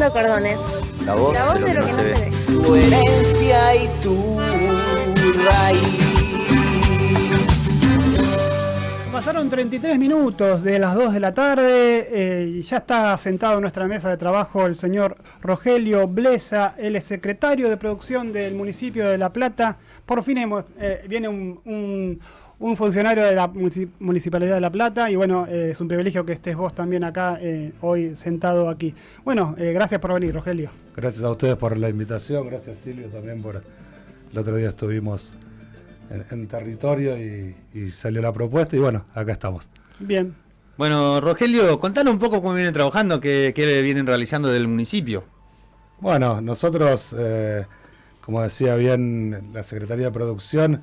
cordones. La voz, La voz de lo que no se ve. Tu herencia y tu raíz. Pasaron 33 minutos de las 2 de la tarde eh, y ya está sentado en nuestra mesa de trabajo el señor Rogelio Blesa, él es secretario de producción del municipio de La Plata. Por fin hemos, eh, viene un, un- un funcionario de la munici- Municipalidad de La Plata y bueno, eh, es un privilegio que estés vos también acá eh, hoy sentado aquí. Bueno, eh, gracias por venir, Rogelio. Gracias a ustedes por la invitación, gracias Silvio también por... El otro día estuvimos en, en territorio y, y salió la propuesta y bueno, acá estamos. Bien. Bueno, Rogelio, contanos un poco cómo vienen trabajando, qué, qué vienen realizando del municipio. Bueno, nosotros, eh, como decía bien la Secretaría de Producción,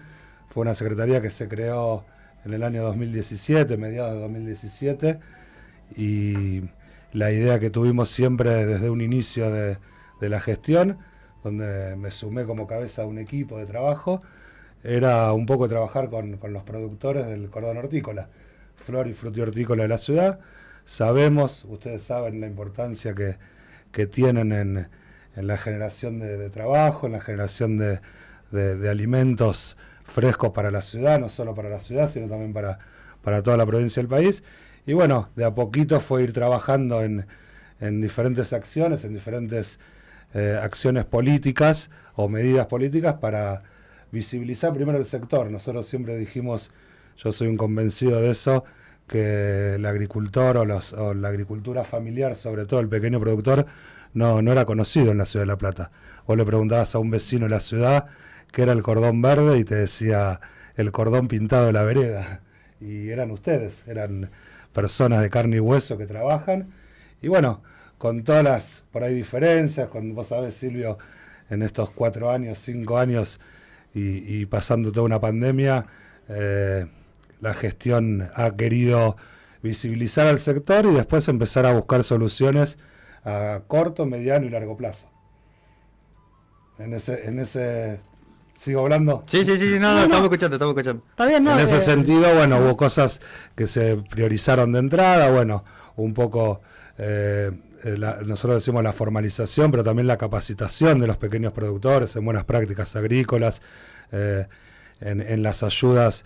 fue una secretaría que se creó en el año 2017, mediados de 2017, y la idea que tuvimos siempre desde un inicio de, de la gestión, donde me sumé como cabeza a un equipo de trabajo, era un poco trabajar con, con los productores del cordón hortícola, flor y frutihortícola de la ciudad. Sabemos, ustedes saben la importancia que, que tienen en, en la generación de, de trabajo, en la generación de- de alimentos frescos para la ciudad, no solo para la ciudad, sino también para, para toda la provincia del país. Y bueno, de a poquito fue ir trabajando en, en diferentes acciones, en diferentes eh, acciones políticas o medidas políticas para visibilizar primero el sector. Nosotros siempre dijimos, yo soy un convencido de eso, que el agricultor o, los- o la agricultura familiar, sobre todo el pequeño productor, no, no era conocido en la ciudad de La Plata. Vos le preguntabas a un vecino de la ciudad qué era el cordón verde y te decía el cordón pintado de la vereda. Y eran ustedes, eran personas de carne y hueso que trabajan. Y bueno, con todas las por ahí diferencias, con vos sabés, Silvio, en estos cuatro años, cinco años y, y pasando toda una pandemia, eh, la gestión ha querido visibilizar al sector y después empezar a buscar soluciones a corto, mediano y largo plazo. En ese, en ese ¿sigo hablando? Sí, sí, sí, no, no, estamos escuchando, estamos escuchando. Está bien, ¿no? En ese Eh, sentido, bueno, hubo cosas que se priorizaron de entrada, bueno, un poco, eh, eh, la- nosotros decimos la formalización, pero también la capacitación de los pequeños productores en buenas prácticas agrícolas, eh, en, en las ayudas.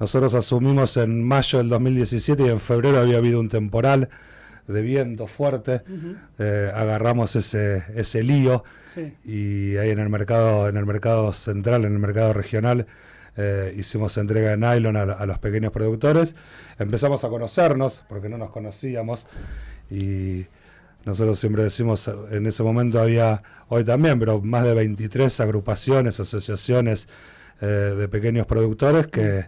Nosotros asumimos en mayo del 2017 y en febrero había habido un temporal de viento fuerte, eh, agarramos ese, ese lío Sí. y ahí en el mercado, en el mercado central, en el mercado regional, eh, hicimos entrega de nylon a, a los pequeños productores. Empezamos a conocernos, porque no nos conocíamos, y nosotros siempre decimos, en ese momento había, hoy también, pero más de 23 agrupaciones, asociaciones eh, de pequeños productores que,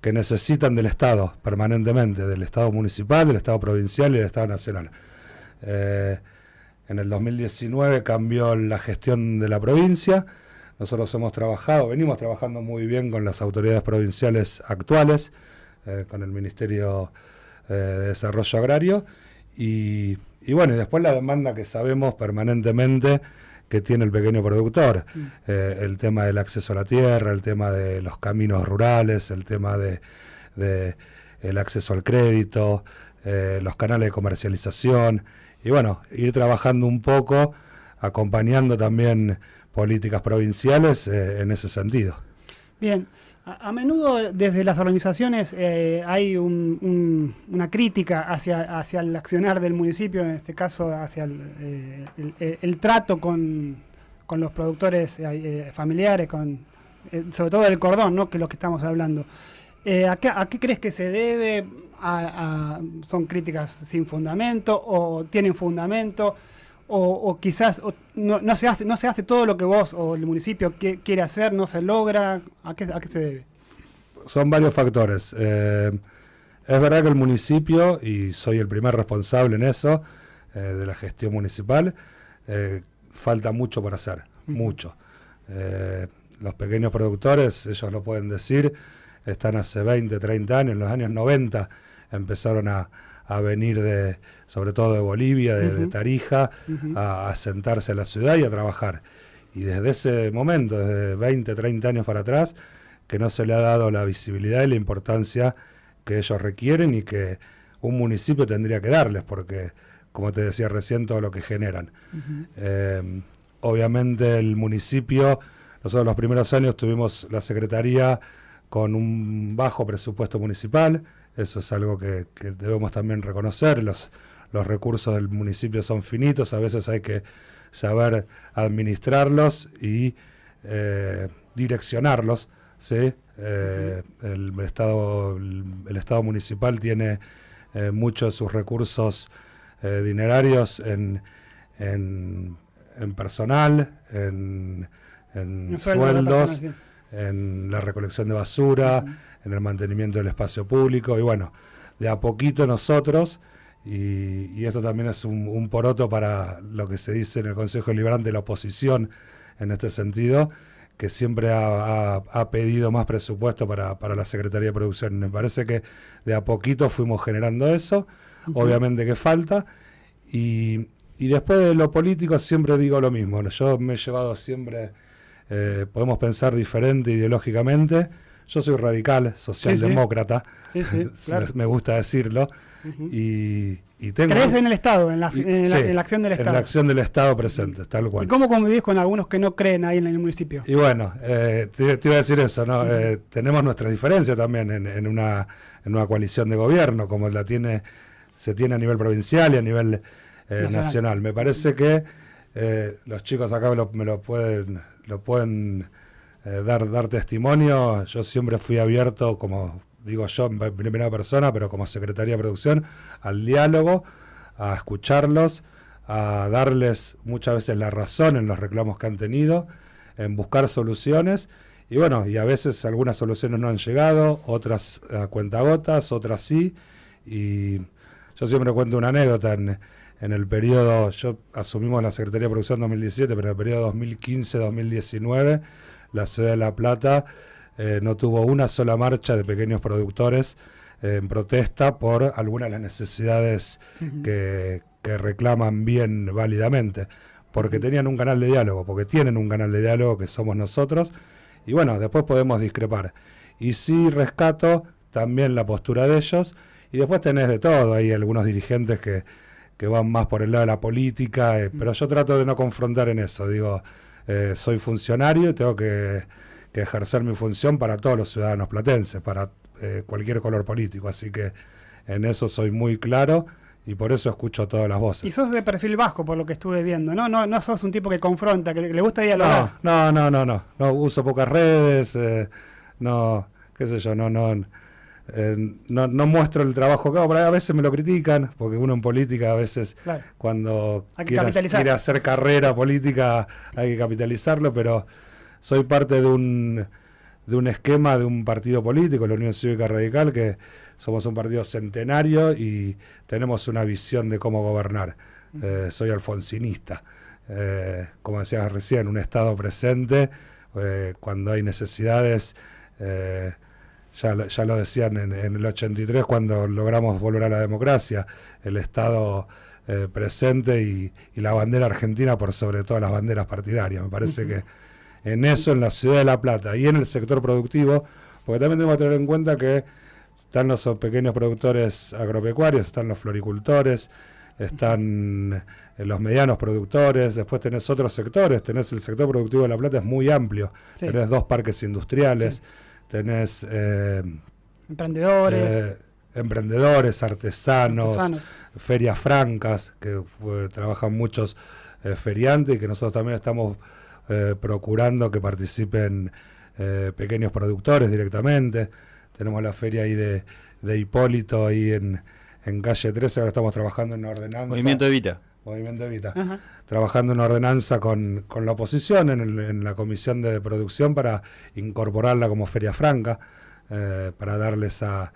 que necesitan del Estado permanentemente, del Estado municipal, del Estado provincial y del Estado nacional. Eh, en el 2019 cambió la gestión de la provincia. Nosotros hemos trabajado, venimos trabajando muy bien con las autoridades provinciales actuales, eh, con el Ministerio eh, de Desarrollo Agrario. Y, y bueno, y después la demanda que sabemos permanentemente que tiene el pequeño productor. Eh, el tema del acceso a la tierra, el tema de los caminos rurales, el tema de, de el acceso al crédito, eh, los canales de comercialización y bueno, ir trabajando un poco, acompañando también políticas provinciales eh, en ese sentido. Bien, a, menudo desde las organizaciones eh, hay un- un- una crítica hacia, hacia el accionar del municipio, en este caso hacia el, eh, el trato con, con los productores eh, eh, familiares, con, eh, sobre todo el cordón, ¿no? que es lo que estamos hablando. Eh, ¿a, qué, crees que se debe? ¿Son críticas sin fundamento o tienen fundamento? O, o quizás o no, no se hace no se hace todo lo que vos o el municipio qui- quiere hacer, no se logra. ¿A qué, a qué se debe? Son varios factores. Eh, es verdad que el municipio, y soy el primer responsable en eso, eh, de la gestión municipal, eh, falta mucho por hacer, mucho. Eh, los pequeños productores, ellos lo pueden decir, están hace 20, 30 años, en los años 90 empezaron a, a venir de, sobre todo de Bolivia, de. Tarija, a sentarse a la ciudad y a trabajar. Y desde ese momento, desde 20, 30 años para atrás, que no se le ha dado la visibilidad y la importancia que ellos requieren y que un municipio tendría que darles, porque como te decía recién, todo lo que generan. Eh, obviamente el municipio, nosotros los primeros años tuvimos la Secretaría con un bajo presupuesto municipal, eso es algo que, que debemos también reconocer, los, los recursos del municipio son finitos, a veces hay que saber administrarlos y eh, direccionarlos. ¿sí? Eh, el, estado, el, Estado municipal tiene eh, muchos de sus recursos dinerarios en, en, en personal, en, sueldos, en la recolección de basura, en el mantenimiento del espacio público y bueno, de a poquito nosotros, y, y esto también es un, un poroto para lo que se dice en el Consejo Liberante, la oposición en este sentido, que siempre ha, ha- ha pedido más presupuesto para, para la Secretaría de Producción. Me parece que de a poquito fuimos generando eso, obviamente que falta, y, y después de lo político siempre digo lo mismo, yo me he llevado siempre, eh, podemos pensar diferente ideológicamente, yo soy radical, socialdemócrata, Sí, sí, claro. me, gusta decirlo, y, y tengo... ¿Crees en el Estado, en la, y- en la- en acción del En Estado? la acción del Estado presente, tal cual. ¿Y cómo convivís con algunos que no creen ahí en el municipio? Y bueno, eh, te, te iba a decir eso, ¿no? Eh, tenemos nuestras diferencias también en, en una, en una coalición de gobierno, como la tiene, se tiene a nivel provincial y a nivel eh, Nacional. nacional. Me parece que eh, los chicos acá me lo, me lo pueden, lo pueden eh, dar, dar testimonio. Yo siempre fui abierto, como digo yo en primera persona, pero como Secretaría de Producción, al diálogo, a escucharlos, a darles muchas veces la razón en los reclamos que han tenido, en buscar soluciones. Y bueno, y a veces algunas soluciones no han llegado, otras a cuentagotas, otras sí. Y yo siempre cuento una anécdota en, en el periodo, yo asumimos la Secretaría de Producción en 2017, pero en el periodo 2015-2019, la ciudad de La Plata eh, no tuvo una sola marcha de pequeños productores eh, en protesta por algunas de las necesidades que, que reclaman bien válidamente, porque tenían un canal de diálogo, porque tienen un canal de diálogo que somos nosotros, y bueno, después podemos discrepar. Y sí rescato también la postura de ellos, y después tenés de todo, hay algunos dirigentes que, que van más por el lado de la política, eh, pero yo trato de no confrontar en eso, digo, eh, soy funcionario y tengo que, que ejercer mi función para todos los ciudadanos platenses, para eh, cualquier color político, así que en eso soy muy claro y por eso escucho todas las voces. Y sos de perfil bajo, por lo que estuve viendo, ¿no? No, no sos un tipo que confronta, que le gusta No, dialogar. no, no, no, no, no uso pocas redes, eh, no, qué sé yo, no, no, eh, no, no muestro el trabajo que hago, a veces me lo critican, porque uno en política a veces Claro. cuando quiere, hacer carrera política hay que capitalizarlo, pero soy parte de un, de un esquema de un partido político, la Unión Cívica Radical, que somos un partido centenario y tenemos una visión de cómo gobernar. Eh, soy alfonsinista. Eh, como decías recién, un Estado presente, cuando hay necesidades, ya, lo- ya lo decían en, en el 83 cuando logramos volver a la democracia, el Estado eh, presente y, y la bandera argentina por sobre todas las banderas partidarias. Me parece que en eso, en la ciudad de La Plata y en el sector productivo, porque también tenemos que tener en cuenta que están los pequeños productores agropecuarios, están los floricultores, están eh, los medianos productores, después tenés otros sectores, tenés el sector productivo de La Plata, es muy amplio, Sí. tenés dos parques industriales, Sí. Tenés eh, Emprendedores, eh, emprendedores, artesanos, artesanos. ferias francas, que eh, trabajan muchos eh, feriantes y que nosotros también estamos eh, procurando que participen eh, pequeños productores directamente. Tenemos la feria ahí de, de Hipólito ahí en, en calle 13, ahora estamos trabajando en una ordenanza. Movimiento Evita. Movimiento Evita. Ajá. Trabajando en ordenanza con, con la oposición en, el- en la comisión de producción para incorporarla como feria franca, eh, para darle esa,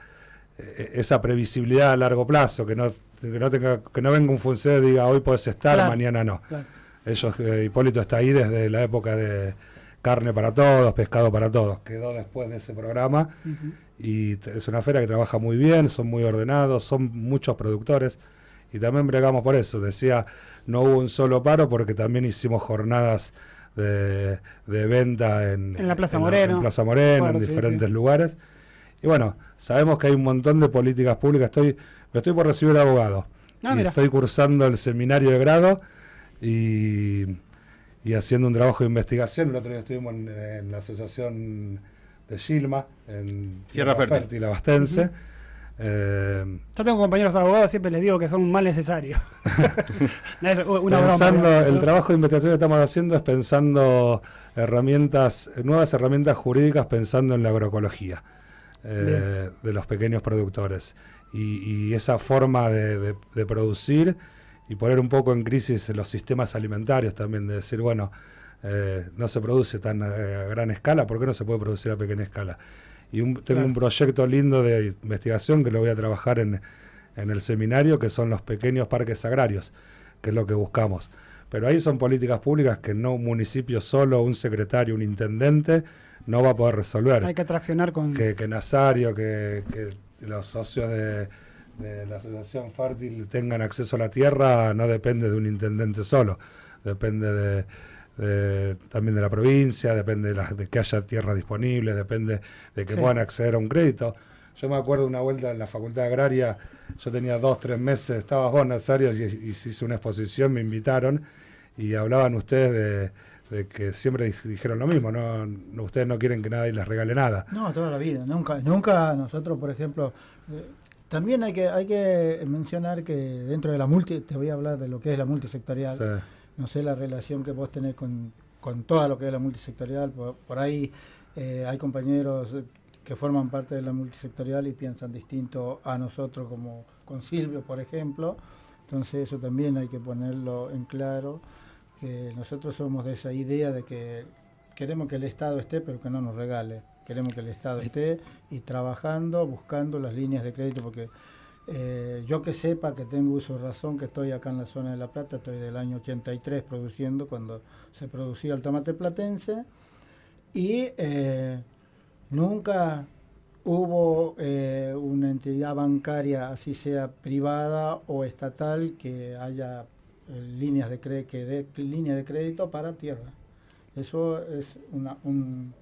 esa previsibilidad a largo plazo, que no, que no, tenga, que no venga un funcionario y diga hoy puedes estar, Claro. mañana no. Claro. Ellos, eh, Hipólito está ahí desde la época de carne para todos, pescado para todos. Quedó después de ese programa y es una feria que trabaja muy bien, son muy ordenados, son muchos productores y también bregamos por eso. Decía, no hubo un solo paro porque también hicimos jornadas de, de venta en, En la Plaza en Moreno. en Plaza Moreno, Claro, en sí, diferentes sí. lugares. Y bueno, sabemos que hay un montón de políticas públicas. Estoy, me estoy por recibir abogado. Ah, y estoy cursando el seminario de grado y, y haciendo un trabajo de investigación. El otro día estuvimos en, en la asociación de Gilma, en Tierra Fértil. Abastense. Eh, Yo tengo compañeros abogados, siempre les digo que son un mal necesario. Broma, el trabajo de investigación que estamos haciendo es pensando herramientas, nuevas herramientas jurídicas pensando en la agroecología eh, de los pequeños productores. Y, y esa forma de, de- de producir y poner un poco en crisis los sistemas alimentarios también, de decir, bueno, eh, no se produce tan a, a gran escala, ¿por qué no se puede producir a pequeña escala? Y un- tengo Claro. un proyecto lindo de investigación que lo voy a trabajar en, en el seminario, que son los pequeños parques agrarios, que es lo que buscamos. Pero ahí son políticas públicas que no un municipio solo, un secretario, un intendente, no va a poder resolver Hay que traccionar con. que, que Nazario, que, que los socios de, de la Asociación Fértil tengan acceso a la tierra no depende de un intendente solo, depende de, de- también de la provincia, depende de, la- de que haya tierra disponible, depende de que Sí. puedan acceder a un crédito. Yo me acuerdo una vuelta en la Facultad Agraria, yo tenía dos, tres meses, estabas vos, Nazario, y, y hice una exposición, me invitaron y hablaban ustedes de, de que siempre dij- dijeron lo mismo, no, no- ustedes no quieren que nadie les regale nada. No, toda la vida, nunca, nunca nosotros, por ejemplo, eh, también hay que, hay que mencionar que dentro de la multi, te voy a hablar de lo que es la multisectorial, Sí. No sé la relación que vos tenés con, con toda lo que es la multisectorial, por, por ahí eh, hay compañeros eh, que forman parte de la multisectorial y piensan distinto a nosotros como con Silvio, por ejemplo, entonces eso también hay que ponerlo en claro, que nosotros somos de esa idea de que queremos que el Estado esté, pero que no nos regale. Queremos que el Estado esté y trabajando, buscando las líneas de crédito, porque eh, yo que sepa que tengo uso razón, que estoy acá en la zona de La Plata, estoy del año 83 produciendo, cuando se producía el tomate platense, y eh, nunca hubo eh, una entidad bancaria, así sea privada o estatal, que haya líneas de línea de crédito para tierra. Eso es un,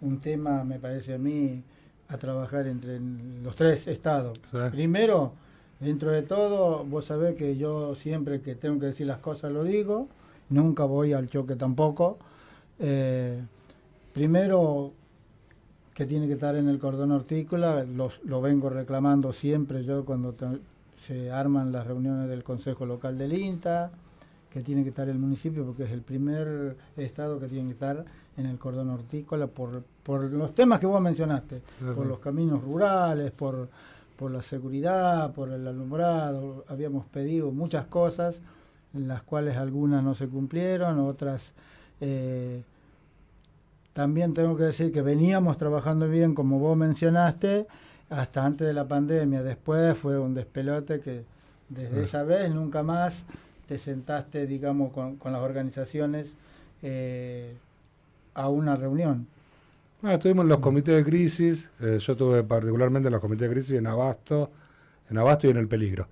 un tema, me parece a mí, a trabajar entre los tres estados. Sí. Primero, dentro de todo, vos sabés que yo siempre que tengo que decir las cosas lo digo, nunca voy al choque tampoco. Eh, primero, que tiene que estar en el cordón hortícola, los, lo vengo reclamando siempre yo cuando se arman las reuniones del Consejo Local del INTA, que tiene que estar el municipio porque es el primer estado que tiene que estar en el cordón hortícola por, por los temas que vos mencionaste, por los caminos rurales, por, por la seguridad, por el alumbrado. Habíamos pedido muchas cosas, en las cuales algunas no se cumplieron, otras... eh, también tengo que decir que veníamos trabajando bien, como vos mencionaste, hasta antes de la pandemia. Después fue un despelote que desde esa vez nunca más te sentaste, digamos, con, con las organizaciones eh, a una reunión. Ah, estuvimos en los comités de crisis, eh, yo estuve particularmente en los comités de crisis en Abasto, en Abasto y en El Peligro.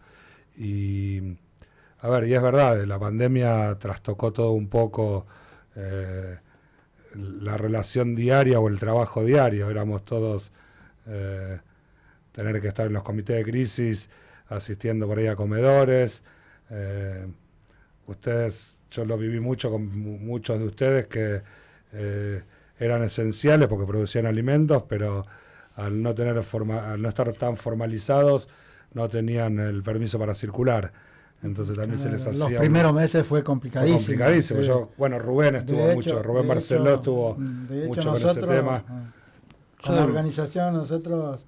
Y, a ver, y es verdad, la pandemia trastocó todo un poco eh, la relación diaria o el trabajo diario. Éramos todos, eh, tener que estar en los comités de crisis, asistiendo por ahí a comedores. Ustedes, yo lo viví mucho con mu- muchos de ustedes que... eh, eran esenciales porque producían alimentos, pero al no tener forma, al no estar tan formalizados, no tenían el permiso para circular. Entonces también se les Los hacía un- primeros meses fue fue complicadísimo. complicadísimo. sí. Yo, bueno, Rubén estuvo mucho, Rubén Barceló hecho- estuvo hecho, mucho con ese tema. ah, Con la organización nosotros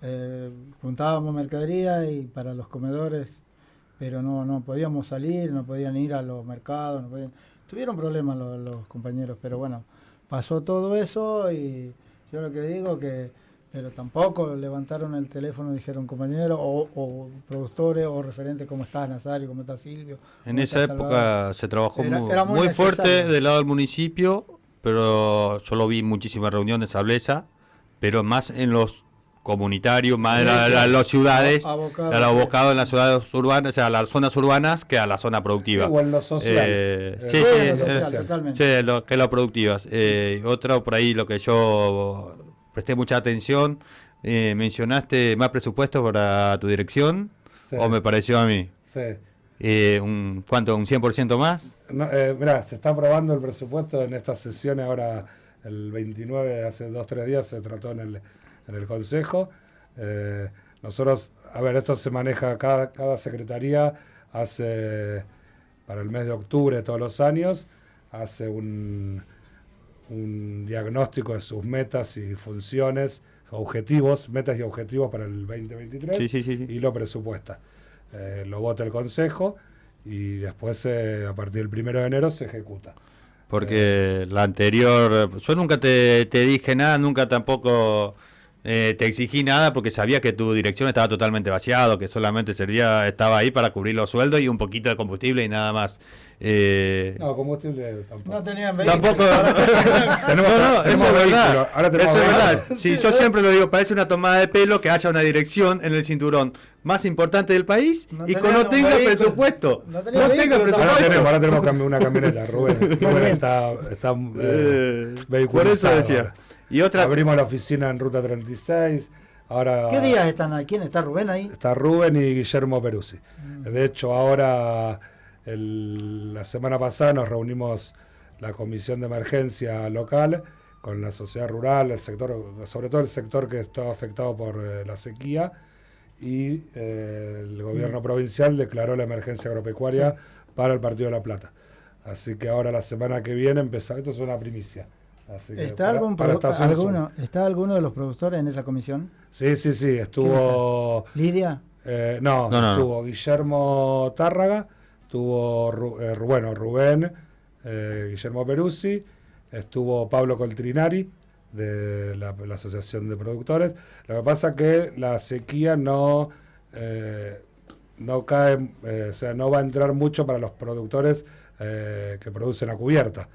eh, juntábamos mercadería y para los comedores, pero no, no podíamos salir, no podían ir a los mercados, no podían- tuvieron problemas los, los compañeros, pero bueno, pasó todo eso y yo lo que digo que, pero tampoco levantaron el teléfono y dijeron compañeros o, o productores o referentes, ¿cómo estás Nazario? ¿Cómo estás Silvio? En ¿Cómo esa época Salvador?". se trabajó Era- muy, era muy muy fuerte del lado del municipio, pero yo lo vi en muchísimas reuniones, Ablesa, pero más en los comunitarios, más en la- la- las ciudades, Abocado, al abocado en las ciudades urbanas, o sea, las zonas urbanas que a la zona productiva. O en lo social. Eh, Eh, sí, Sí, en lo social, totalmente. sí, lo, que lo productivas. Eh, otro por ahí, lo que yo presté mucha atención, eh, mencionaste más presupuesto para tu dirección, Sí. o me pareció a mí. Sí. Eh, un, ¿Cuánto? ¿Un 100% más? No, eh, mirá, se está aprobando el presupuesto en estas sesiones ahora el 29, hace dos, tres días se trató en el, en el Consejo. Eh, nosotros, a ver, esto se maneja, cada, cada secretaría hace, para el mes de octubre de todos los años, hace un, un diagnóstico de sus metas y funciones, objetivos, metas y objetivos para el 2023 Sí, sí, sí, sí. y lo presupuesta. Eh, lo vota el Consejo y después, eh, a partir del primero de enero, se ejecuta. Porque la anterior, yo nunca te, te dije nada, nunca tampoco eh, te exigí nada porque sabía que tu dirección estaba totalmente vaciado, que solamente servía, estaba ahí para cubrir los sueldos y un poquito de combustible y nada más. Eh, No, combustible tampoco. No tenían vehículo. Tampoco. Tenemos- no, no, tenemos eso es vehículo, verdad. ahora tenemos Eso es verdad. Sí, yo siempre lo digo, parece una tomada de pelo que haya una dirección en el cinturón más importante del país No y que tenían no tenga vehículo. presupuesto. No tenga vehículo, Ahora presupuesto. tenemos, ahora tenemos una camioneta, Rubén. Rubén está, está eh, Eh, por eso decía. ahora. Y otra. Abrimos la oficina en Ruta 36. Ahora ¿Qué días están ahí? ¿Quién está Rubén ahí? está Rubén y Guillermo Peruzzi. Mm. De hecho, ahora, el- la semana pasada nos reunimos la comisión de emergencia local con la sociedad rural, el sector, sobre todo el sector que estaba afectado por eh, la sequía, y eh, el gobierno Mm. provincial declaró la emergencia agropecuaria para el Partido de la Plata. Así que ahora la semana que viene empezamos, esto es una primicia. Así que ¿Está, para- algún para alguno, ¿Está alguno de los productores en esa comisión? Sí, sí, sí, estuvo... ¿Lidia? Eh, no, No, no, no. estuvo Guillermo Tárraga, estuvo eh, bueno, Rubén, eh, Guillermo Peruzzi, estuvo Pablo Coltrinari de la, la Asociación de Productores. Lo que pasa que la sequía no, eh, no cae, eh, o sea, no va a entrar mucho para los productores eh, que producen a cubierta,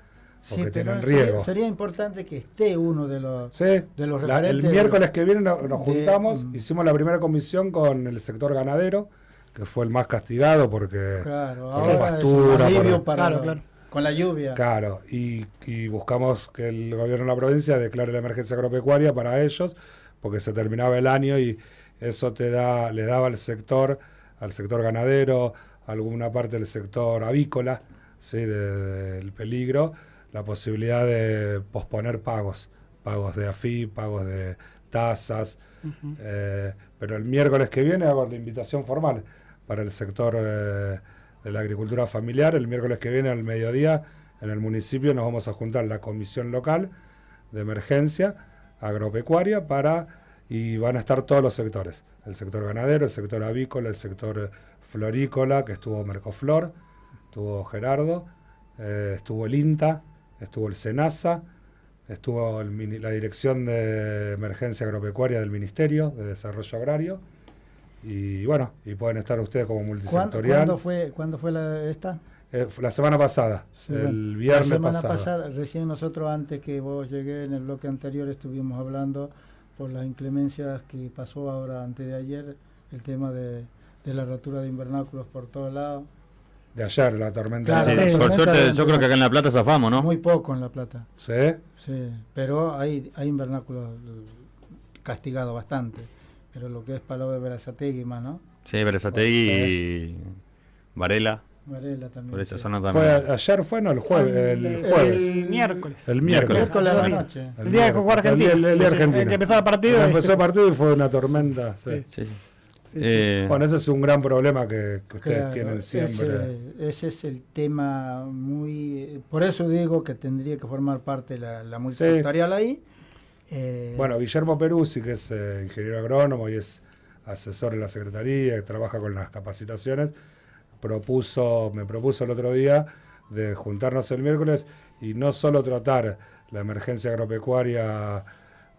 Sí, tienen sería- riego. Sería, importante que esté uno de los... Sí, de los la- el miércoles que viene no- nos juntamos, mm. hicimos la primera comisión con el sector ganadero, que fue el más castigado porque, Claro, por ahora pastura, es un alivio por- para Claro, claro. con la lluvia. claro, y, y buscamos que el gobierno de la provincia declare la emergencia agropecuaria para ellos, porque se terminaba el año y eso te da, le daba al sector, al sector ganadero, alguna parte del sector avícola, ¿sí? de- del peligro, la posibilidad de posponer pagos, pagos de AFI, pagos de tasas, eh, pero el miércoles que viene hago la invitación formal para el sector eh, de la agricultura familiar. El miércoles que viene al mediodía en el municipio nos vamos a juntar la comisión local de emergencia agropecuaria para y van a estar todos los sectores, el sector ganadero, el sector avícola, el sector florícola, que estuvo Mercoflor, estuvo Gerardo, eh, estuvo el INTA, estuvo el SENASA, estuvo el la Dirección de Emergencia Agropecuaria del Ministerio de Desarrollo Agrario. Y bueno, y pueden estar ustedes como ¿Cuándo, multisectorial. cuándo fue, ¿Cuándo fue la, esta? Eh, la semana pasada, Sí, el viernes la semana pasado. pasada, recién nosotros antes que vos llegué en el bloque anterior estuvimos hablando por las inclemencias que pasó ahora antes de ayer, el tema de, de la rotura de invernáculos por todos lados. De ayer, la tormenta. Claro, Sí, de sí. por tormenta suerte, de- yo creo que acá en La Plata zafamos, ¿no? Muy poco en La Plata, ¿Sí? sí, pero hay, hay invernáculos castigados bastante, pero lo que es Palau de Verazategui más, ¿no? Sí, Berazategui y Varela, Varela también. por esa sí. zona Fue, también. ayer fue, no, el jueves. El, El- jueves. el miércoles. El Miércoles. miércoles. Miércoles la El noche. El día que jugó Argentina. El, día- el día Sí, sí, Argentina. el que empezó el partido. Empezó el partido y fue una tormenta. sí. Sí. Sí. Sí. Eh, Bueno, ese es un gran problema que, que ustedes Claro, tienen siempre. Ese, ese es el tema muy... Por eso digo que tendría que formar parte la, la multisectorial ahí. Eh, Bueno, Guillermo Peruzzi, que es eh, ingeniero agrónomo y es asesor en la Secretaría, que trabaja con las capacitaciones, propuso, me propuso el otro día de juntarnos el miércoles y no solo tratar la emergencia agropecuaria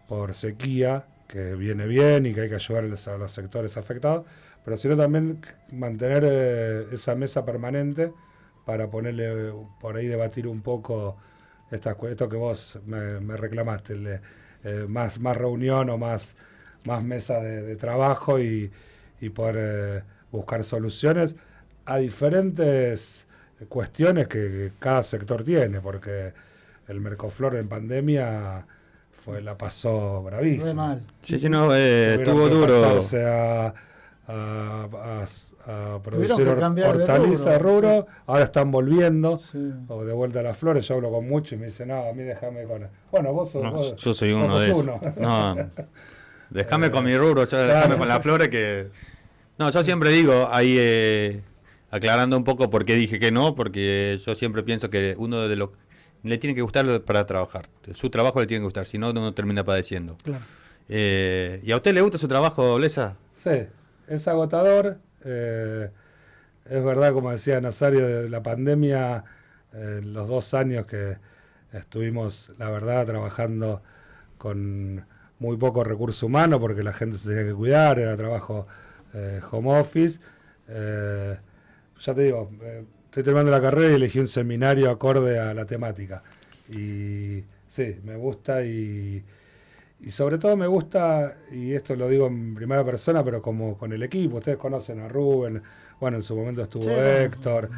por sequía, que viene bien y que hay que ayudar a los, sectores afectados, pero sino también mantener eh, esa mesa permanente para ponerle por ahí debatir un poco estas cu- esto que vos me, reclamaste, eh, más, más reunión o más, más mesa de, trabajo y, y poder eh, buscar soluciones a diferentes cuestiones que cada sector tiene, porque el Mercoflor en pandemia fue la pasó bravísimo. mal. sí, sí, no, eh, estuvo que duro. pasarse a, a, a- a Tuvieron producir que hor- cambiar de rubro. rubro, ahora están volviendo. Sí. O de vuelta a las flores, yo hablo con muchos y me dicen, no, a mí déjame con... Bueno, vos sos... No, vos- yo soy vos uno sos de esos. uno. No, déjame con mi rubro, yo Claro. déjame con las flores que... No, yo siempre digo, ahí eh, aclarando un poco por qué dije que no, porque yo siempre pienso que uno de los... Le tiene que gustar para trabajar. Su trabajo le tiene que gustar, si no, uno termina padeciendo. Claro. Eh, ¿Y a usted le gusta su trabajo, Lesa? Sí, es agotador. eh, es verdad, como decía Nazario, de la pandemia, eh, los dos años que estuvimos, la verdad, trabajando con muy poco recurso humano, porque la gente se tenía que cuidar, era trabajo eh, home office. eh, ya te digo, eh, estoy terminando la carrera y elegí un seminario acorde a la temática. Y sí, me gusta y, y sobre todo me gusta, y esto lo digo en primera persona, pero como con el equipo, ustedes conocen a Rubén, bueno, en su momento estuvo Sí, Héctor.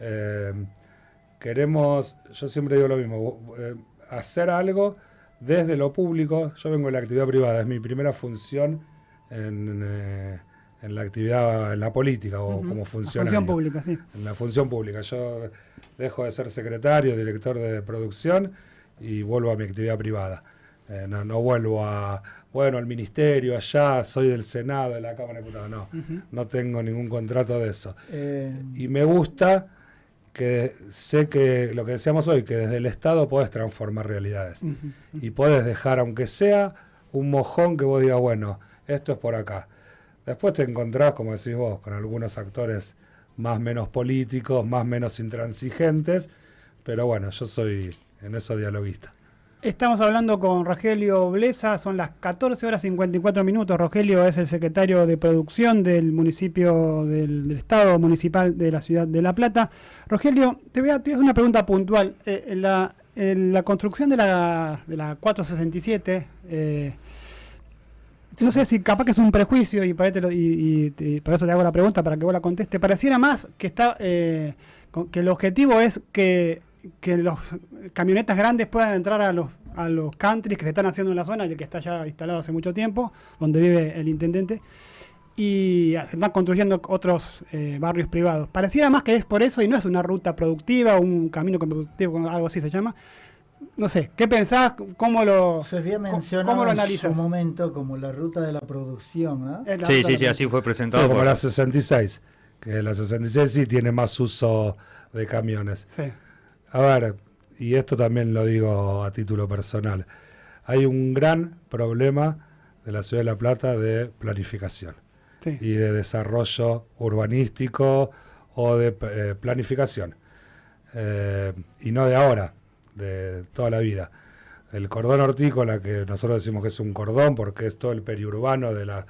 eh, queremos, yo siempre digo lo mismo, eh, hacer algo desde lo público. Yo vengo de la actividad privada, es mi primera función en, eh, en la actividad, en la política o Ujú. como La funcionario. Función pública, sí. En la función pública. Yo dejo de ser secretario, director de producción y vuelvo a mi actividad privada. Eh, no, no vuelvo a, bueno, al ministerio, allá, soy del Senado, de la Cámara de Diputados. No, no tengo ningún contrato de eso. Eh, Y me gusta que sé que lo que decíamos hoy, que desde el Estado podés transformar realidades. Y podés dejar, aunque sea un mojón que vos digas, bueno, esto es por acá. Después te encontrás, como decís vos, con algunos actores más menos políticos, más menos intransigentes, pero bueno, yo soy en eso dialoguista. Estamos hablando con Rogelio Blesa, son las 14 horas 54 minutos. Rogelio es el secretario de producción del municipio del, Estado Municipal de la ciudad de La Plata. Rogelio, te voy a, te hacer una pregunta puntual. Eh, la construcción de la, de la 467, eh, no sé si capaz que es un prejuicio y para, y- y- eso te hago la pregunta para que vos la conteste. Pareciera más que está eh, que el objetivo es que, que los camionetas grandes puedan entrar a los a los countries que se están haciendo en la zona, el que está ya instalado hace mucho tiempo, donde vive el intendente, y se están construyendo otros eh, barrios privados. Pareciera más que es por eso y no es una ruta productiva, un camino productivo, algo así se llama. No sé, ¿qué pensás? ¿Cómo lo, se había cómo- mencionado cómo lo en su analizas? momento como la ruta de la producción, ¿no? La Sí, sí, sí, así fue Sí, presentado. como por- la 66, que la 66 sí tiene más uso de camiones. Sí. A ver, y esto también lo digo a título personal, hay un gran problema de la ciudad de La Plata de planificación Sí. y de desarrollo urbanístico o de eh, planificación. Eh, y no de ahora, de toda la vida. El cordón hortícola, que nosotros decimos que es un cordón porque es todo el periurbano de la,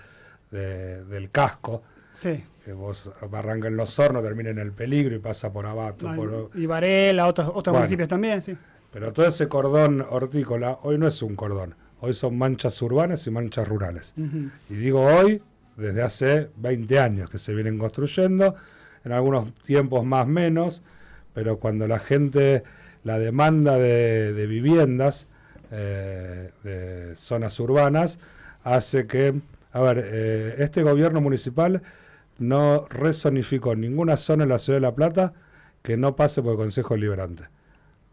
de- del casco, sí. que vos arranca en los hornos, termina en el peligro y pasa por abato. Por- Y Varela, otros, otros Bueno. municipios también, sí. pero todo ese cordón hortícola hoy no es un cordón, hoy son manchas urbanas y manchas rurales. Y digo hoy, desde hace 20 años que se vienen construyendo, en algunos tiempos más menos, pero cuando la gente, la demanda de, de viviendas, eh, de zonas urbanas, hace que, a ver, eh, este gobierno municipal no rezonificó ninguna zona en la ciudad de La Plata que no pase por el Consejo Deliberante.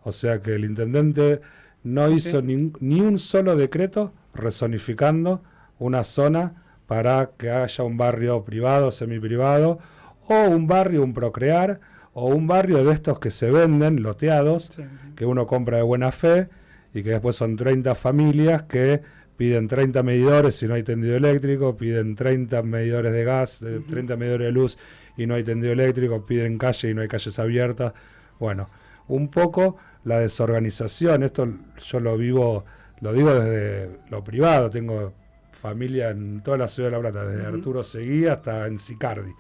O sea que el intendente no hizo ni un solo decreto rezonificando una zona para que haya un barrio privado, semiprivado, o un barrio, un procrear, o un barrio de estos que se venden, loteados, Sí. que uno compra de buena fe y que después son 30 familias que piden 30 medidores si no hay tendido eléctrico, piden 30 medidores de gas, eh, 30 medidores de luz y no hay tendido eléctrico, piden calle y no hay calles abiertas. Bueno, un poco la desorganización, esto yo lo vivo, lo digo desde lo privado, tengo familia en toda la ciudad de La Plata, desde. Arturo Seguí hasta en Sicardi.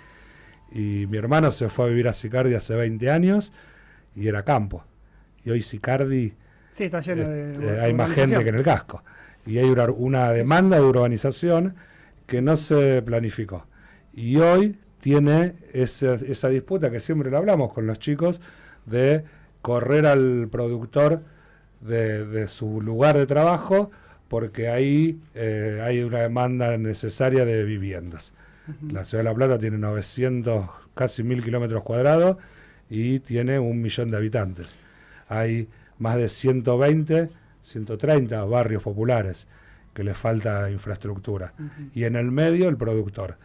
Y mi hermano se fue a vivir a Sicardi hace 20 años y era campo. Y hoy Sicardi Sí, está lleno de. eh, hay más gente que en el casco. Y hay una, una demanda de urbanización que no se planificó. Y hoy tiene esa, esa disputa que siempre lo hablamos con los chicos de correr al productor de, de su lugar de trabajo porque ahí eh, hay una demanda necesaria de viviendas. La ciudad de La Plata tiene 900, casi 1000 kilómetros cuadrados y tiene un millón de habitantes. Hay más de 120, 130 barrios populares que le falta infraestructura. Y en el medio el productor.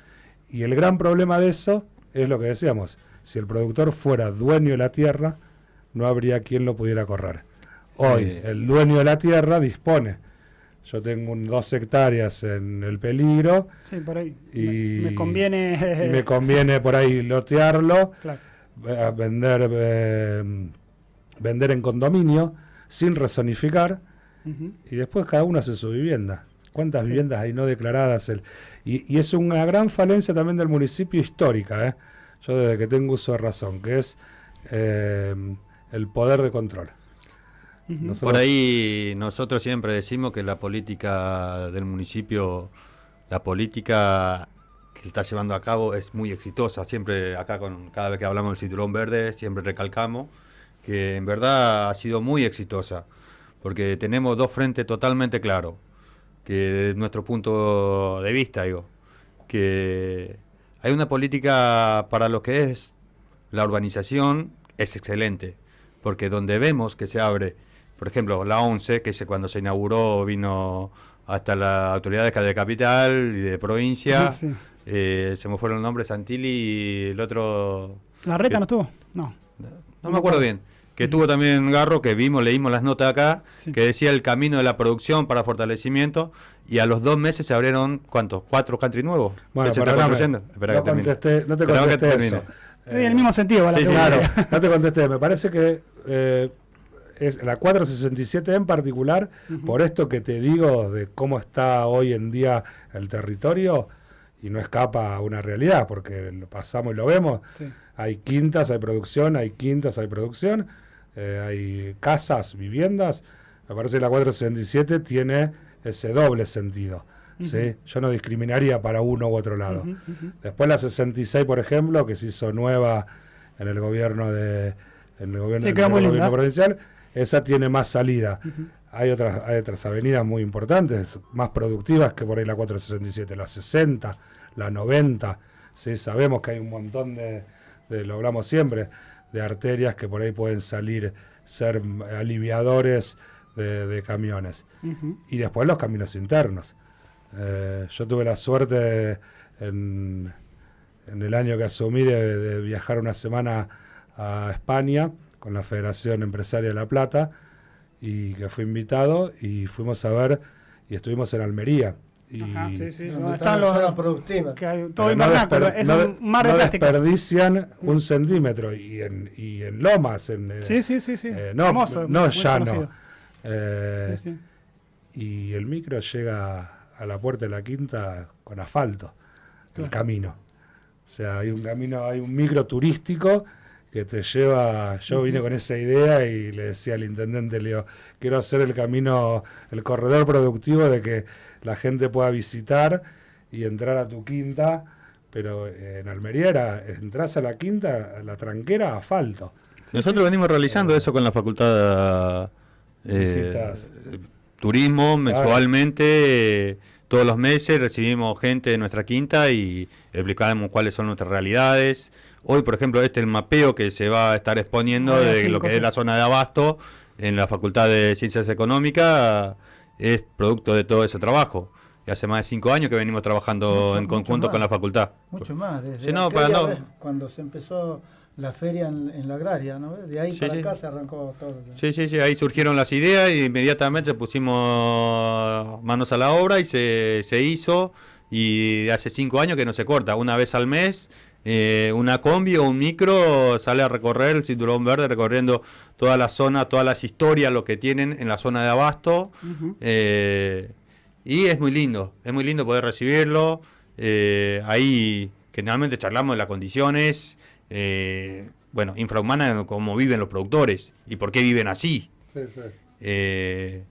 Y el gran problema de eso es lo que decíamos, si el productor fuera dueño de la tierra, no habría quien lo pudiera correr. Hoy el dueño de la tierra dispone. Yo tengo un- dos hectáreas en el peligro Sí, por ahí. y me, me conviene. y me conviene por ahí lotearlo, Claro. eh, vender, eh, vender en condominio sin rezonificar Ujú. y después cada uno hace su vivienda. ¿Cuántas Sí. viviendas hay no declaradas? El- y, y es una gran falencia también del municipio histórica, ¿eh? yo desde que tengo uso de razón, que es eh, el poder de control. Nosotros- Por ahí nosotros siempre decimos que la política del municipio, la política que está llevando a cabo es muy exitosa. Siempre acá con cada vez que hablamos del cinturón verde, siempre recalcamos que en verdad ha sido muy exitosa, porque tenemos dos frentes totalmente claros, que desde nuestro punto de vista, digo, que hay una política para lo que es la urbanización es excelente, porque donde vemos que se abre, por ejemplo, la 11, que cuando se inauguró vino hasta las autoridades de capital y de provincia, Sí, sí. eh, se me fueron los nombres, Santilli y el otro, ¿La reta que- no estuvo? No. no me acuerdo bien, que tuvo también Garro, que vimos, leímos las notas acá, Sí. que decía el camino de la producción para fortalecimiento, y a los dos meses se abrieron, ¿cuántos? ¿Cuatro country nuevos? Bueno, se está. Espera no, que termine. contesté, no te que contesté. Es del mismo sentido, la. Claro, no te contesté. Me parece que eh, es la 467 en particular, por esto que te digo de cómo está hoy en día el territorio, y no escapa a una realidad, porque lo pasamos y lo vemos. Sí. Hay quintas, hay producción, hay quintas, hay producción, eh, hay casas, viviendas. Me parece que la 467 tiene ese doble sentido. ¿sí? Yo no discriminaría para uno u otro lado. Después la 66, por ejemplo, que se hizo nueva en el gobierno de en el gobierno, Sí, en el gobierno provincial, esa tiene más salida. Hay otras hay otras avenidas muy importantes, más productivas que por ahí la 467, la 60, la 90. ¿sí? Sabemos que hay un montón de, de- lo hablamos siempre, de arterias que por ahí pueden salir, ser aliviadores de, de camiones y después los caminos internos. Eh, yo tuve la suerte en, en el año que asumí de, de viajar una semana a España con la Federación Empresaria de La Plata y que fui invitado y fuimos a ver y estuvimos en Almería. Y Ajá, sí, sí. Donde No, está están la los. pero todo no invernáculo, desper- es no- un mar de no plástico. desperdician un centímetro y en, y en lomas, en, eh, Sí, sí, sí, sí. eh, no, Hermoso, no llano. conocido. Eh, Sí, sí. y el micro llega a la puerta de la quinta con asfalto, el camino. O sea, hay un camino, hay un micro turístico que te lleva, yo vine con esa idea y le decía al intendente, le digo, quiero hacer el camino, el corredor productivo de que la gente pueda visitar y entrar a tu quinta, pero en Almería era, entras a la quinta, a la tranquera, asfalto. Nosotros venimos realizando eso con la facultad eh, turismo mensualmente, eh, todos los meses recibimos gente de nuestra quinta y explicamos cuáles son nuestras realidades. Hoy, por ejemplo, este es el mapeo que se va a estar exponiendo de lo que es la zona de abasto en la Facultad de Ciencias Económicas, es producto de todo ese trabajo. Y hace más de cinco años que venimos trabajando Mucho- en conjunto más. con la facultad. Mucho más. Desde Sí, no, para no- cuando se empezó la feria en, en la agraria, ¿no? De ahí Sí, para sí. acá se arrancó todo. Sí, sí, sí, ahí surgieron las ideas y inmediatamente pusimos manos a la obra y se, se hizo. Y hace cinco años que no se corta. Una vez al mes, eh, una combi o un micro sale a recorrer el cinturón verde, recorriendo toda la zona, todas las historias, lo que tienen en la zona de abasto. Eh, y es muy lindo, es muy lindo poder recibirlo. Eh, ahí generalmente charlamos de las condiciones, bueno, infrahumanas, cómo viven los productores y por qué viven así. Eh,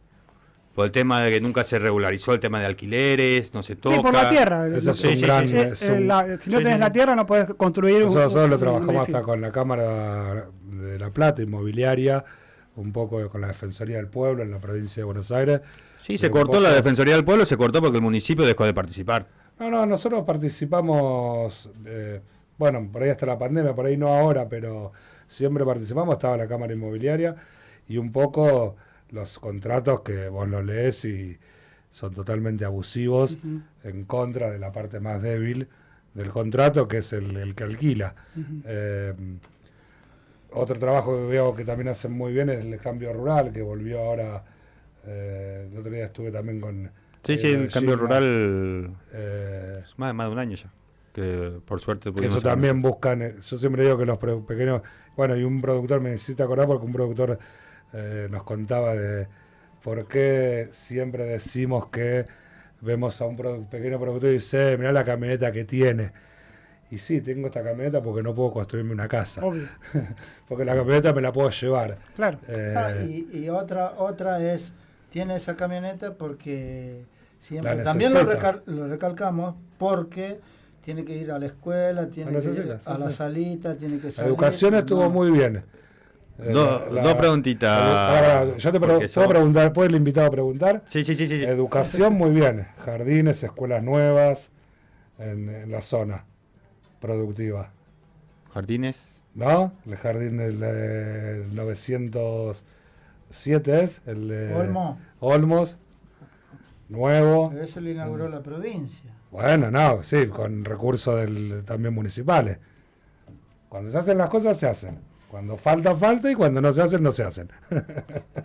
por el tema de que nunca se regularizó el tema de alquileres, no se toca. Sí, por la tierra. Ese Lo es un sí, gran- sí, es un- la- si no sí, tenés sí. la tierra no podés construir un. Nosotros un- trabajamos un hasta con la Cámara de La Plata, inmobiliaria, un poco con la Defensoría del Pueblo en la provincia de Buenos Aires. Sí, se cortó poco- la Defensoría del Pueblo, se cortó porque el municipio dejó de participar. No, no, nosotros participamos, eh, bueno, por ahí hasta la pandemia, por ahí no ahora, pero siempre participamos, estaba la Cámara Inmobiliaria y un poco los contratos que vos los lees y son totalmente abusivos en contra de la parte más débil del contrato, que es el, el que alquila. Eh, otro trabajo que veo que también hacen muy bien es el cambio rural, que volvió ahora, eh, el otro día estuve también con... Sí, eh, sí, el cambio rural eh, es más, más de un año ya. Que por suerte que eso también buscan, yo siempre digo que los pequeños, bueno, y un productor me necesita acordar porque un productor eh, nos contaba de por qué siempre decimos que vemos a un produ- pequeño productor y dice, mira la camioneta que tiene. Y sí, tengo esta camioneta porque no puedo construirme una casa, Obvio. porque la camioneta me la puedo llevar. Claro. Eh, Ah, y, y otra otra es, tiene esa camioneta porque siempre, La también lo, necesita. recal- lo recalcamos porque tiene que ir a la escuela, tiene La que ir sí, a la sí. salita, tiene que La salir. educación estuvo no. muy bien. Eh, Do- dos preguntitas. la- yo te puedo son- preguntar, ¿puede el invitado preguntar? Sí, sí, sí, sí. Educación muy bien. Jardines, escuelas nuevas en, en la zona productiva. Jardines. ¿No? El jardín del eh, 907 es. El de Olmo. Olmos. Nuevo. Eso lo inauguró la provincia. Bueno, no, sí, con recursos del, también municipales. Cuando se hacen las cosas, se hacen. Cuando falta, falta y cuando no se hacen, no se hacen.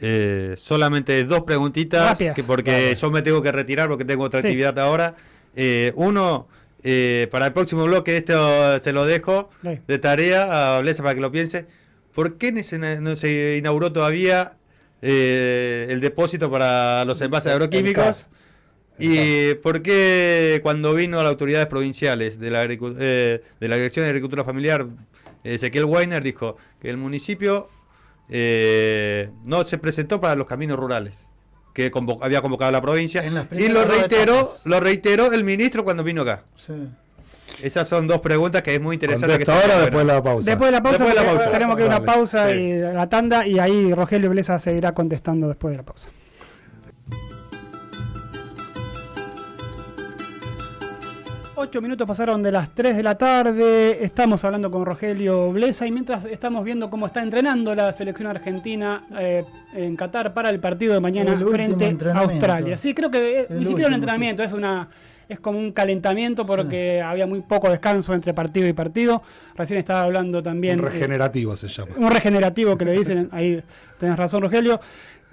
Eh, solamente dos preguntitas, que porque Dale. yo me tengo que retirar porque tengo otra Sí. actividad ahora. Eh, uno, eh, para el próximo bloque, esto se lo dejo Sí. de tarea a Blesa para que lo piense. ¿Por qué no se, no se inauguró todavía eh, el depósito para los envases agroquímicos? ¿Y por qué cuando vino a las autoridades provinciales de la, eh, de la Dirección de Agricultura Familiar, Ezequiel Weiner dijo que el municipio eh, no se presentó para los caminos rurales que convo- había convocado la provincia y lo reiteró, lo reiteró el ministro cuando vino acá. Sí. Esas son dos preguntas que es muy interesante. que ¿Contesto ahora después de la pausa? Después de la pausa, Después de la pausa. tenemos que ir a una pausa Sí. y la tanda y ahí Rogelio Blesa seguirá contestando después de la pausa. Ocho minutos pasaron de las 3 de la tarde, estamos hablando con Rogelio Blesa y mientras estamos viendo cómo está entrenando la selección argentina eh, en Qatar para el partido de mañana El frente a. Australia. Sí, creo que eh, El ni siquiera un entrenamiento, es una es como un calentamiento porque había muy poco descanso entre partido y partido. Recién estaba hablando también Un eh, regenerativo se llama. un regenerativo que le dicen, ahí tenés razón Rogelio.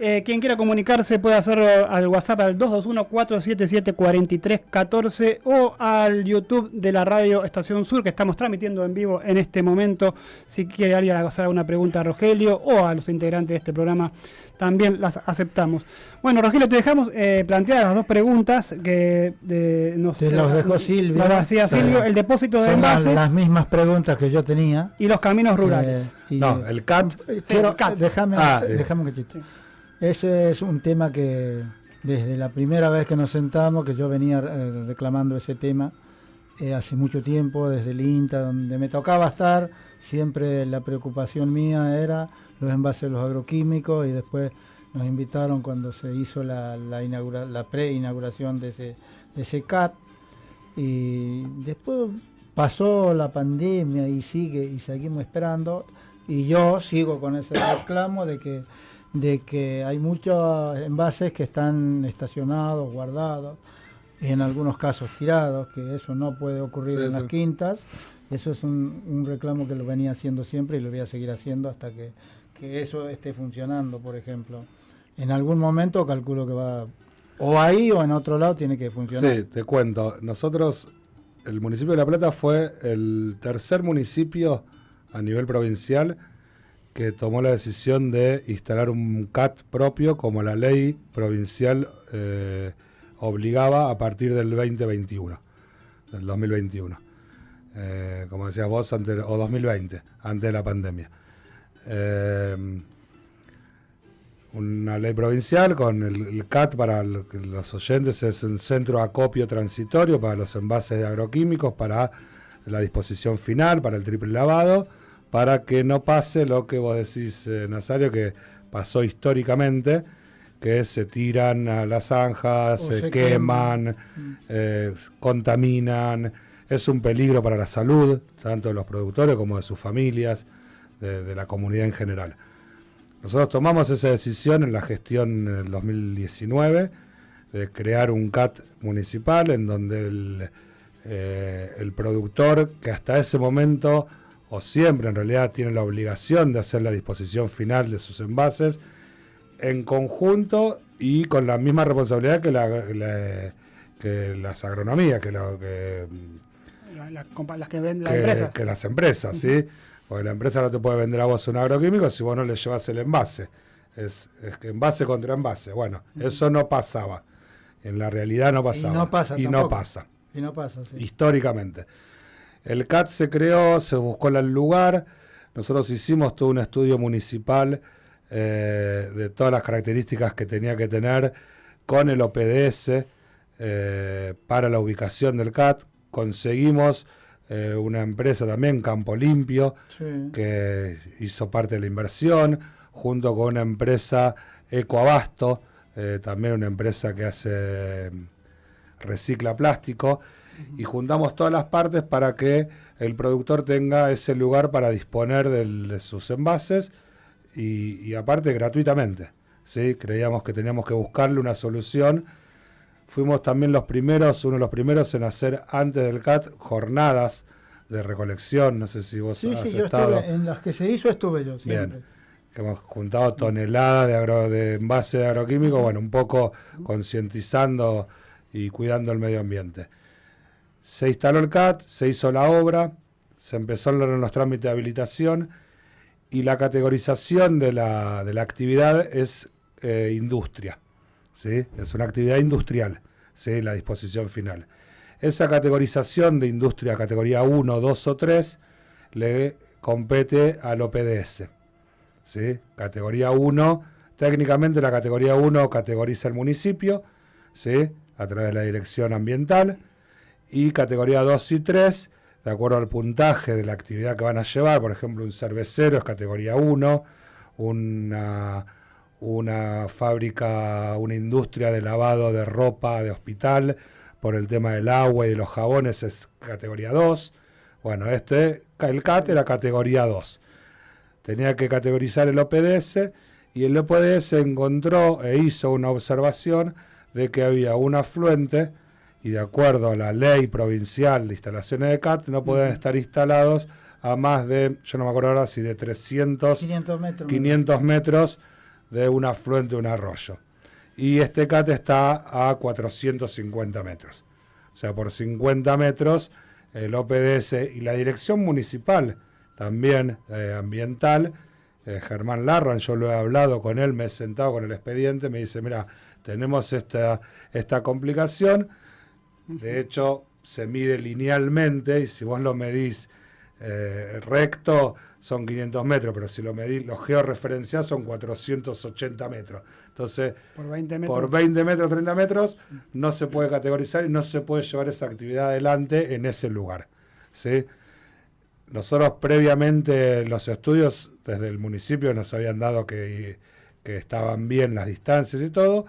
Eh, quien quiera comunicarse puede hacerlo al WhatsApp al 221-477-4314 o al YouTube de la radio Estación Sur que estamos transmitiendo en vivo en este momento. Si quiere alguien hacer alguna pregunta a Rogelio o a los integrantes de este programa, también las aceptamos. Bueno, Rogelio, te dejamos eh, plantear las dos preguntas que de, nos Te los dejó Silvio. Nos hacía Sí. Silvio, el depósito de Son las, envases las mismas preguntas que yo tenía. y los caminos rurales. Eh, y- No, el CAT. Eh, quiero- el CAT. déjame, Ah, eh. déjame un cachito. Ese es un tema que desde la primera vez que nos sentamos, que yo venía eh, reclamando ese tema eh, hace mucho tiempo, desde el INTA, donde me tocaba estar, siempre la preocupación mía era los envases de los agroquímicos y después nos invitaron cuando se hizo la, la, inaugura- la pre-inauguración de ese, de ese CAT y después pasó la pandemia y sigue y seguimos esperando. Y yo sigo con ese reclamo de que de que hay muchos envases que están estacionados, guardados y en algunos casos tirados, que eso no puede ocurrir Sí, en las sí. quintas. Eso es un, un reclamo que lo venía haciendo siempre y lo voy a seguir haciendo hasta que, que eso esté funcionando, por ejemplo. En algún momento calculo que va o ahí o en otro lado tiene que funcionar. Sí, te cuento. Nosotros, el municipio de La Plata fue el tercer municipio a nivel provincial que tomó la decisión de instalar un CAT propio como la ley provincial eh, obligaba a partir del 2021, del 2021. Eh, como decías vos, o 2020, antes de la pandemia. Eh, una ley provincial con el, CAT para los oyentes es un centro de acopio transitorio para los envases de agroquímicos, para la disposición final, para el triple lavado, para que no pase lo que vos decís, eh, Nazario, que pasó históricamente, que se tiran a las zanjas, se, se queman, queman. eh, contaminan. Es un peligro para la salud, tanto de los productores como de sus familias, de, de la comunidad en general. Nosotros tomamos esa decisión en la gestión en el 2019 de crear un CAT municipal en donde el, eh, el productor, que hasta ese momento o siempre en realidad tiene la obligación de hacer la disposición final de sus envases, en conjunto y con la misma responsabilidad que, la, la- que las agronomías, que, lo, que, La- la compa- las que venden las que- empresas. que las empresas, ¿sí? Porque la empresa no te puede vender a vos un agroquímico si vos no le llevas el envase. Es, es que envase contra envase. Bueno, eso no pasaba. En la realidad no pasaba. Y no pasa Y no pasa Y no pasa, sí. históricamente. El CAT se creó, se buscó el lugar, nosotros hicimos todo un estudio municipal eh, de todas las características que tenía que tener con el OPDS eh, para la ubicación del CAT. Conseguimos eh, una empresa también, Campo Limpio, Sí. que hizo parte de la inversión, junto con una empresa Ecoabasto, también una empresa que hace recicla plástico, y juntamos todas las partes para que el productor tenga ese lugar para disponer del- de sus envases y, y aparte gratuitamente. ¿sí? Creíamos que teníamos que buscarle una solución. Fuimos también los primeros, uno de los primeros en hacer antes del CAT jornadas de recolección. No sé si vos Sí, has sí, yo estado. en las que se hizo estuve yo siempre. Bien. Hemos juntado toneladas de, agro, de envase de agroquímicos, bueno, un poco concientizando y cuidando el medio ambiente. Se instaló el CAT, se hizo la obra, se empezó en los trámites de habilitación y la categorización de la, de la actividad es eh, industria. ¿sí? Es una actividad industrial, ¿sí? la disposición final. Esa categorización de industria categoría 1, 2 o 3 le compete al OPDS. ¿sí? Categoría 1, técnicamente la categoría 1 categoriza el municipio, ¿sí? a través de la dirección ambiental, y categoría 2 y 3, de acuerdo al puntaje de la actividad que van a llevar, por ejemplo, un cervecero es categoría 1, una, una fábrica, una industria de lavado de ropa de hospital, por el tema del agua y de los jabones es categoría 2. Bueno, este, el CAT era categoría 2 tenía que categorizar el OPDS y el OPDS encontró e hizo una observación de que había un afluente y de acuerdo a la ley provincial de instalaciones de CAT no podían estar instalados a más de, yo no me acuerdo ahora si de 300, 500 metros. 500 metros de un afluente de un arroyo. Y este CAT está a 450 metros. O sea, por 50 metros el OPDS y la dirección municipal también eh, ambiental, eh, Germán Larran, yo lo he hablado con él, me he sentado con el expediente, me dice, mira, tenemos esta, esta complicación, de hecho se mide linealmente y si vos lo medís eh, recto son 500 metros, pero si lo medís, lo georreferenciás son 480 metros. Entonces, Por 20 metros. por 20 metros, 30 metros, no se puede categorizar y no se puede llevar esa actividad adelante en ese lugar. ¿sí? Nosotros previamente los estudios desde el municipio nos habían dado que, que estaban bien las distancias y todo,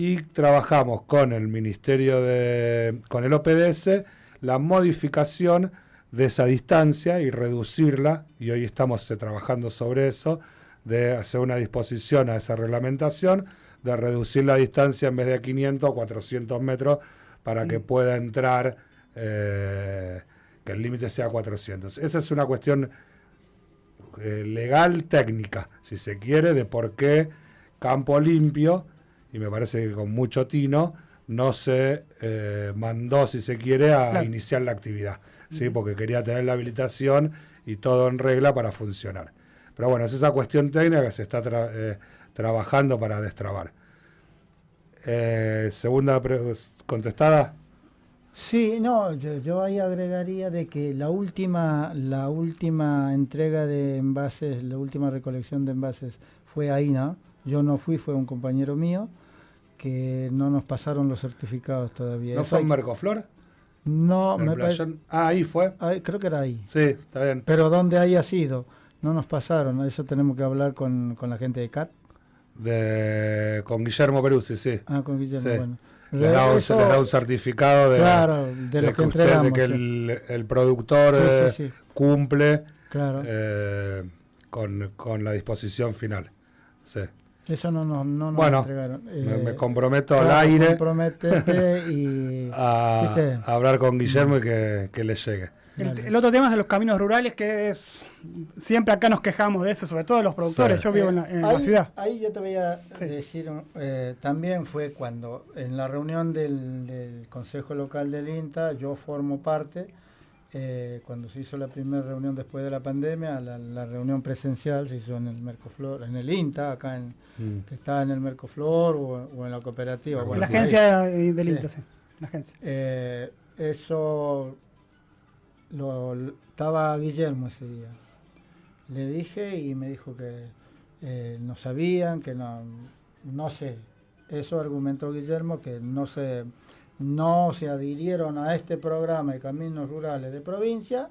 y trabajamos con el Ministerio de, con el OPDS, la modificación de esa distancia y reducirla, y hoy estamos eh, trabajando sobre eso, de hacer una disposición a esa reglamentación, de reducir la distancia en vez de 500 a 400 metros para que pueda entrar, eh, que el límite sea 400. Esa es una cuestión eh, legal técnica, si se quiere, de por qué Campo Limpio, y me parece que con mucho tino, no se eh, mandó, si se quiere, a Claro. iniciar la actividad, ¿sí? porque quería tener la habilitación y todo en regla para funcionar. Pero bueno, es esa cuestión técnica que se está tra- eh, trabajando para destrabar. Eh, segunda contestada. Sí, no, yo, yo ahí agregaría de que la última, la última entrega de envases, la última recolección de envases fue ahí, ¿no? Yo no fui, fue un compañero mío que no nos pasaron los certificados todavía. ¿No Eso fue en que- Mercoflor? No, ¿En el me parece? Ah, ahí fue. ahí- creo que era ahí. Sí, está bien. Pero donde haya sido, no nos pasaron. Eso tenemos que hablar con, con la gente de CAT. De, con Guillermo Peruzzi, sí. Ah, con Guillermo, Sí. bueno. Les da, un, Eso- les da un certificado de, Claro, de lo que usted- entregamos, de que sí. el, el productor Sí, eh, cumple Claro. eh, con, con la disposición final. Sí. Eso no, no, no nos Bueno, entregaron. me, Eh, me comprometo claro, al aire comprométete y... a, hablar con Guillermo y que, que le llegue. El, otro tema es de los caminos rurales, que es, siempre acá nos quejamos de eso, sobre todo los productores. Sí. Yo vivo en la, en la ahí, ciudad. ahí yo te voy a Sí. decir, eh, también fue cuando en la reunión del, del Consejo Local del INTA, yo formo parte, eh, cuando se hizo la primera reunión después de la pandemia, la, la reunión presencial se hizo en el Mercoflor, en el INTA, acá en, Mm. que está en el Mercoflor o, o en la cooperativa. La ahí. agencia del Sí. INTA, sí. La agencia. Eh, eso lo, estaba Guillermo ese día. Le dije y me dijo que eh, no sabían, que no, no sé. Eso argumentó Guillermo que no se, no se adhirieron a este programa de caminos rurales de provincia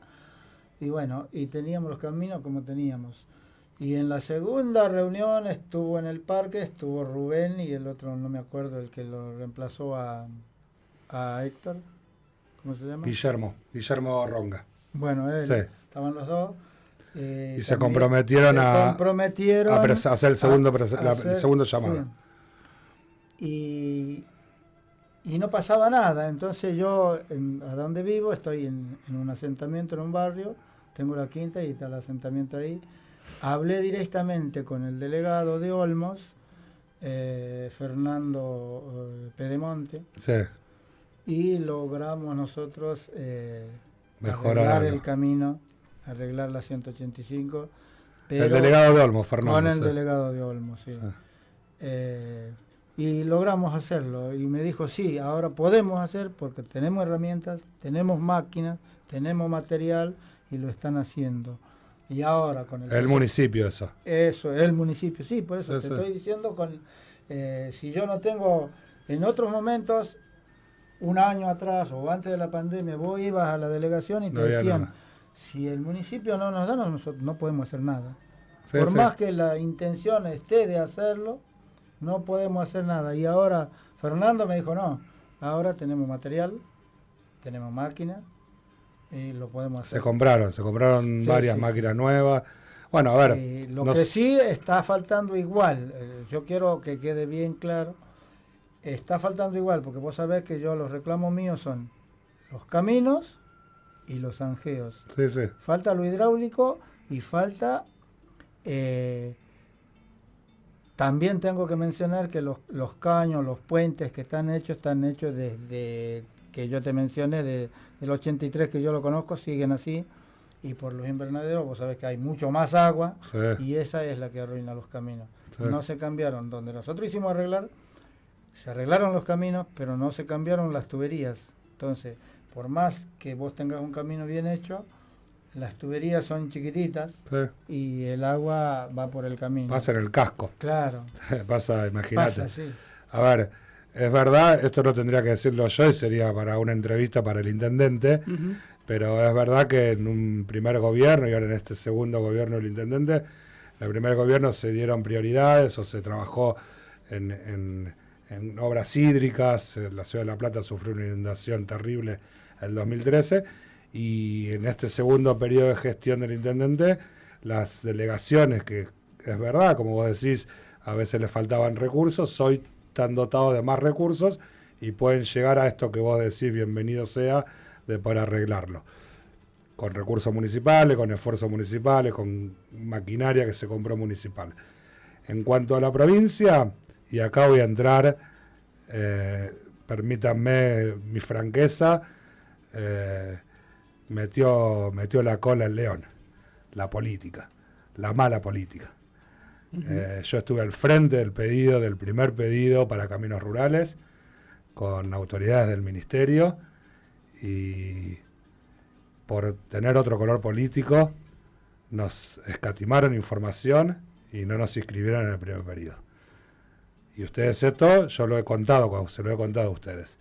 y bueno, y teníamos los caminos como teníamos. Y en la segunda reunión estuvo en el parque, estuvo Rubén y el otro, no me acuerdo, el que lo reemplazó a, a Héctor. ¿Cómo se llama? Guillermo, Guillermo Ronga. Bueno, él, Sí. estaban los dos. eh, Y se comprometieron se a- comprometieron a hacer el segundo pres- a la- el segundo llamado. sí. Y, y no pasaba nada. Entonces yo, en- a donde vivo, estoy en, en un asentamiento, en un barrio, tengo la quinta y está el asentamiento ahí. Hablé directamente con el delegado de Olmos, eh, Fernando eh, Pedemonte, Sí, y logramos nosotros eh, Mejorar arreglar algo. el camino, arreglar la 185. Pero el delegado de Olmos, Fernando. con el sí. delegado de Olmos, sí. Sí. Y logramos hacerlo. Y me dijo, sí, ahora podemos hacer porque tenemos herramientas, tenemos máquinas, tenemos material y lo están haciendo. Y ahora con el... El municipio, eso. Eso, el municipio, sí, por eso Sí, te sí. estoy diciendo, con eh, si yo no tengo, en otros momentos, un año atrás o antes de la pandemia, vos ibas a la delegación y te No decían, nada. si el municipio no nos da, no- nosotros no podemos hacer nada. Sí, Por más que la intención esté de hacerlo, no podemos hacer nada. Y ahora Fernando me dijo, no, ahora tenemos material, tenemos máquinas y lo podemos hacer. Se compraron, se compraron Sí, varias sí, máquinas nuevas. Bueno, a ver. Eh, lo que sí está faltando igual, eh, yo quiero que quede bien claro, está faltando igual, porque vos sabés que yo los reclamos míos son los caminos y los angeos. Sí, sí. Falta lo hidráulico y falta... eh, también tengo que mencionar que los, los caños, los puentes que están hechos, están hechos desde que yo te mencioné, de, del 83 que yo lo conozco, siguen así. Y por los invernaderos, vos sabés que hay mucho más agua Sí. y esa es la que arruina los caminos. Sí. No se cambiaron. Donde nosotros hicimos arreglar, se arreglaron los caminos, pero no se cambiaron las tuberías. Entonces, por más que vos tengas un camino bien hecho, las tuberías son chiquititas sí. y el agua va por el camino. Pasa en el casco. Claro, Pasa, imagínate. pasa, sí. A ver, es verdad, esto no tendría que decirlo yo y sería para una entrevista para el intendente, pero es verdad que en un primer gobierno y ahora en este segundo gobierno del intendente, en el primer gobierno se dieron prioridades o se trabajó en, en- en obras hídricas, la ciudad de La Plata sufrió una inundación terrible en el 2013 y en este segundo periodo de gestión del intendente, las delegaciones, que es verdad, como vos decís, a veces les faltaban recursos, hoy están dotados de más recursos y pueden llegar a esto que vos decís, bienvenido sea, de poder arreglarlo. Con recursos municipales, con esfuerzos municipales, con maquinaria que se compró municipal. En cuanto a la provincia, y acá voy a entrar, eh, permítanme mi franqueza, eh, metió, metió la cola el león, la política, la mala política. Eh, yo estuve al frente del pedido, del primer pedido para caminos rurales, con autoridades del ministerio, y por tener otro color político, nos escatimaron información y no nos inscribieron en el primer periodo. Y ustedes esto, yo lo he contado, se lo he contado a ustedes.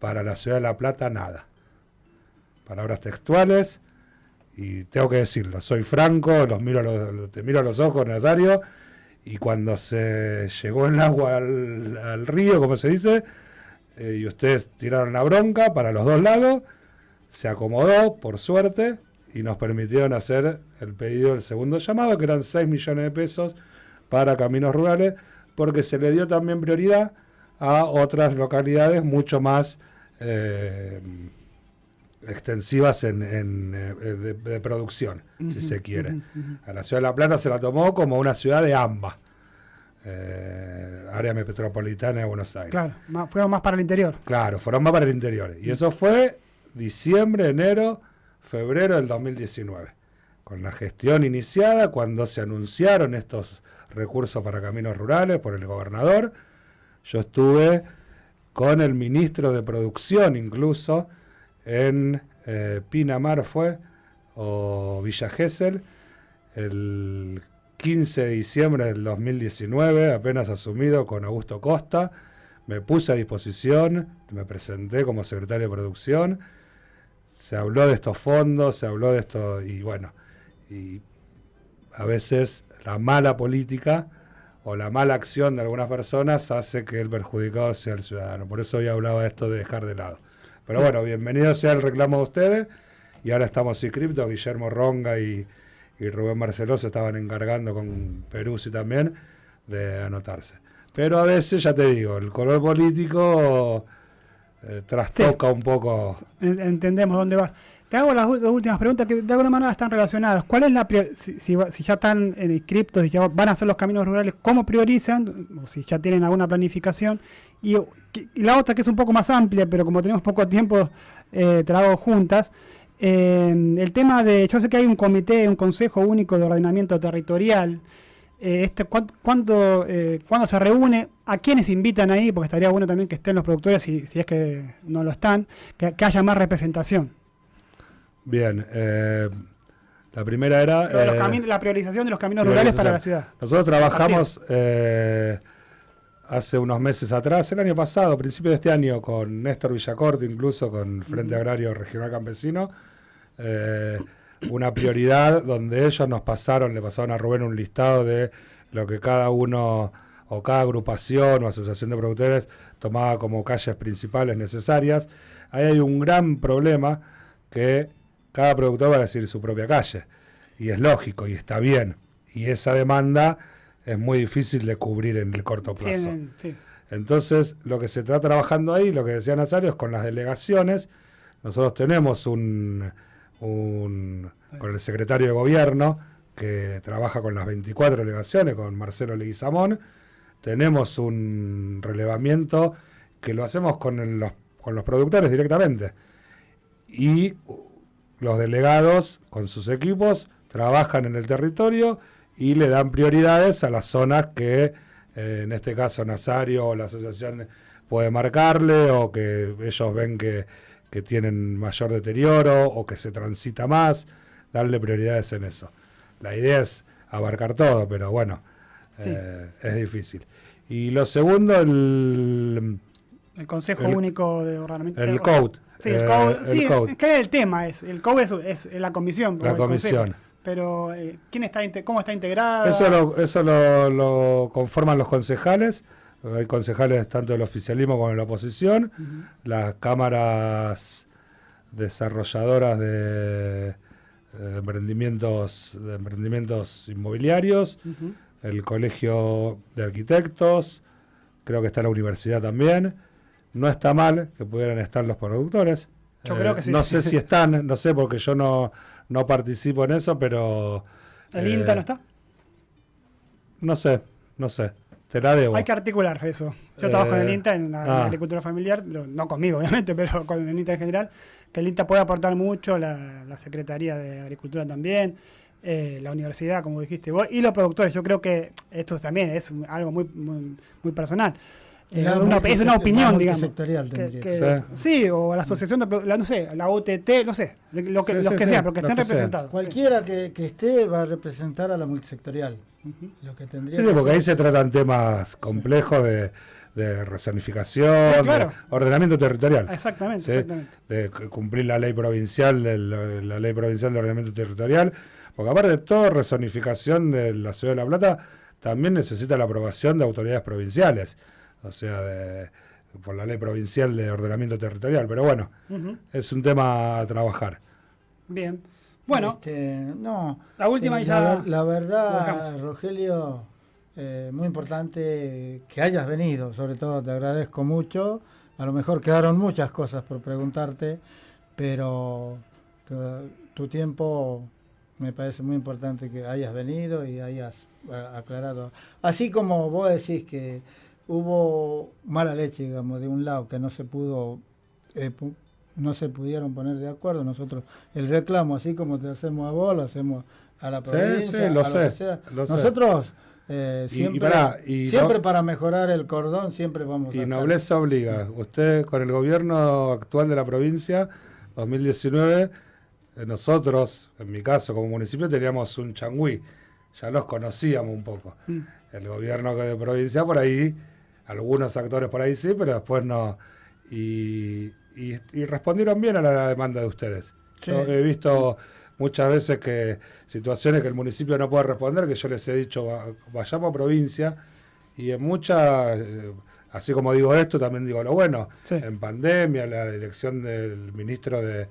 Para la ciudad de La Plata, nada. Palabras textuales, y tengo que decirlo, soy franco, los miro los- te miro a los ojos, Nazario, Y cuando se llegó el agua al, al río, como se dice, eh, y ustedes tiraron la bronca para los dos lados, se acomodó, por suerte, y nos permitieron hacer el pedido del segundo llamado, que eran 6 millones de pesos para caminos rurales, porque se le dio también prioridad a otras localidades mucho más eh, extensivas en, en, eh, de, de producción, si se quiere. A la ciudad de La Plata se la tomó como una ciudad de AMBA, eh, área metropolitana de Buenos Aires. Claro, más- fueron más para el interior. Claro, fueron más para el interior. Y eso fue diciembre, enero, febrero del 2019. Con la gestión iniciada, cuando se anunciaron estos recursos para caminos rurales por el gobernador, yo estuve con el ministro de Producción incluso en eh, Pinamar fue, o Villa Gesell, el 15 de diciembre del 2019, apenas asumido con Augusto Costa, me puse a disposición, me presenté como secretario de producción, se habló de estos fondos, se habló de esto, y bueno, y a veces la mala política o la mala acción de algunas personas hace que el perjudicado sea el ciudadano. Por eso hoy hablaba esto de dejar de lado. Pero bueno, bienvenido sea el reclamo de ustedes. Y ahora estamos inscriptos, Guillermo Ronga y, y Rubén Marceló se estaban encargando con Peruzzi también de anotarse. Pero a veces, ya te digo, el color político eh, trastoca un poco. En- Entendemos dónde vas. Te hago las dos últimas preguntas que de alguna manera están relacionadas. ¿Cuál es la si, si si ya están inscriptos y ya van a hacer los caminos rurales, cómo priorizan? O si ya tienen alguna planificación. Y, la otra que es un poco más amplia, pero como tenemos poco tiempo, eh, te la hago juntas. Eh, el tema de, yo sé que hay un comité, un consejo único de ordenamiento territorial. Eh, este, ¿cuán- ¿cuándo, eh, cuándo se reúne? ¿A quiénes invitan ahí? Porque estaría bueno también que estén los productores, si, es que no lo están, que haya más representación. Bien, eh, la primera era... Lo de los eh, la priorización de los caminos rurales para la ciudad. Nosotros trabajamos eh, hace unos meses atrás, el año pasado, a principios de este año, con Néstor Villacorte, incluso con Frente Agrario Regional Campesino, una prioridad donde ellos nos pasaron, le pasaron a Rubén un listado de lo que cada uno o cada agrupación o asociación de productores tomaba como calles principales necesarias. Ahí hay un gran problema que cada productor va a decir su propia calle. Y es lógico y está bien. Y esa demanda es muy difícil de cubrir en el corto plazo. sí. Entonces, lo que se está trabajando ahí, lo que decía Nazario, es con las delegaciones. Nosotros tenemos un, un- con el secretario de gobierno que trabaja con las 24 delegaciones, con Marcelo Leguizamón. Tenemos un relevamiento que lo hacemos con, el- los, con los productores directamente. Y los delegados, con sus equipos, trabajan en el territorio y le dan prioridades a las zonas que, eh, en este caso, Nazario o la asociación puede marcarle o que ellos ven que, que tienen mayor deterioro o que se transita más, darle prioridades en eso. La idea es abarcar todo, pero bueno, Sí. eh, es difícil. Y lo segundo, el, El Consejo El- Único de Ordenamiento. el CODE. Sí, el eh, CODE. el sí, CODE. es que el tema es. El CODE es, es la comisión. La el consejo. comisión. Pero, eh, ¿quién está ¿cómo está integrada? Eso lo, eso lo, lo conforman los concejales. Hay concejales tanto del oficialismo como de la oposición. Las cámaras desarrolladoras de, de emprendimientos, de emprendimientos inmobiliarios. El colegio de arquitectos. Creo que está la universidad también. No está mal que pudieran estar los productores. Eh, Yo creo que sí. No sé si están, no sé porque yo no, no participo en eso, pero... ¿El eh, INTA no está? No sé, no sé. Te la debo. Hay que articular eso. Yo Eh, trabajo en el INTA, en la, en la ah. agricultura familiar, no conmigo, obviamente, pero con el INTA en general. Que el INTA puede aportar mucho, la, la Secretaría de Agricultura también, eh, la universidad, como dijiste vos, y los productores. Yo creo que esto también es algo muy, muy, muy personal. Eh, una- es una opinión, digamos. multisectorial Que- tendría que- que sí. o la asociación de, la, no sé, la UTT, no sé, lo que, Sí, los sí, que sí, sean, pero que estén representados. Cualquiera que, que esté va a representar a la multisectorial. Lo que tendría Sí, sí, que porque ahí se tratan temas complejos de, de rezonificación, Sí, claro. de ordenamiento territorial. Exactamente, Sí, exactamente. De cumplir la ley provincial, del- la ley provincial de ordenamiento territorial. Porque aparte de todo, rezonificación de la ciudad de La Plata también necesita la aprobación de autoridades provinciales, o sea, de, por la ley provincial de ordenamiento territorial. Pero bueno, es un tema a trabajar. Bien. Bueno, Este, no. La última eh, y ya La, la verdad. Rogelio, eh, muy importante que hayas venido. Sobre todo te agradezco mucho. A lo mejor quedaron muchas cosas por preguntarte, pero tu, tu tiempo me parece muy importante que hayas venido y hayas a- aclarado. Así como vos decís que hubo mala leche, digamos, de un lado que no se pudo eh, pu- no se pudieron poner de acuerdo. Nosotros, el reclamo, así como te hacemos a vos, lo hacemos a la Sí, provincia, sí, lo a sé, que sea. lo. Nosotros eh, Y- y siempre, pará, y siempre no- para mejorar el cordón, siempre vamos a Y hacer- nobleza obliga. Usted con el gobierno actual de la provincia, 2019, eh, nosotros, en mi caso como municipio, teníamos un changüí. Ya los conocíamos un poco. Mm. El gobierno de provincia por ahí, algunos actores por ahí sí, pero después no. Y, y- y respondieron bien a la demanda de ustedes. Sí. Yo he visto muchas veces que situaciones que el municipio no puede responder, que yo les he dicho, "Va- vayamos a provincia, y en muchas, eh, así como digo esto, también digo lo bueno. Sí. En pandemia, la dirección del ministro de,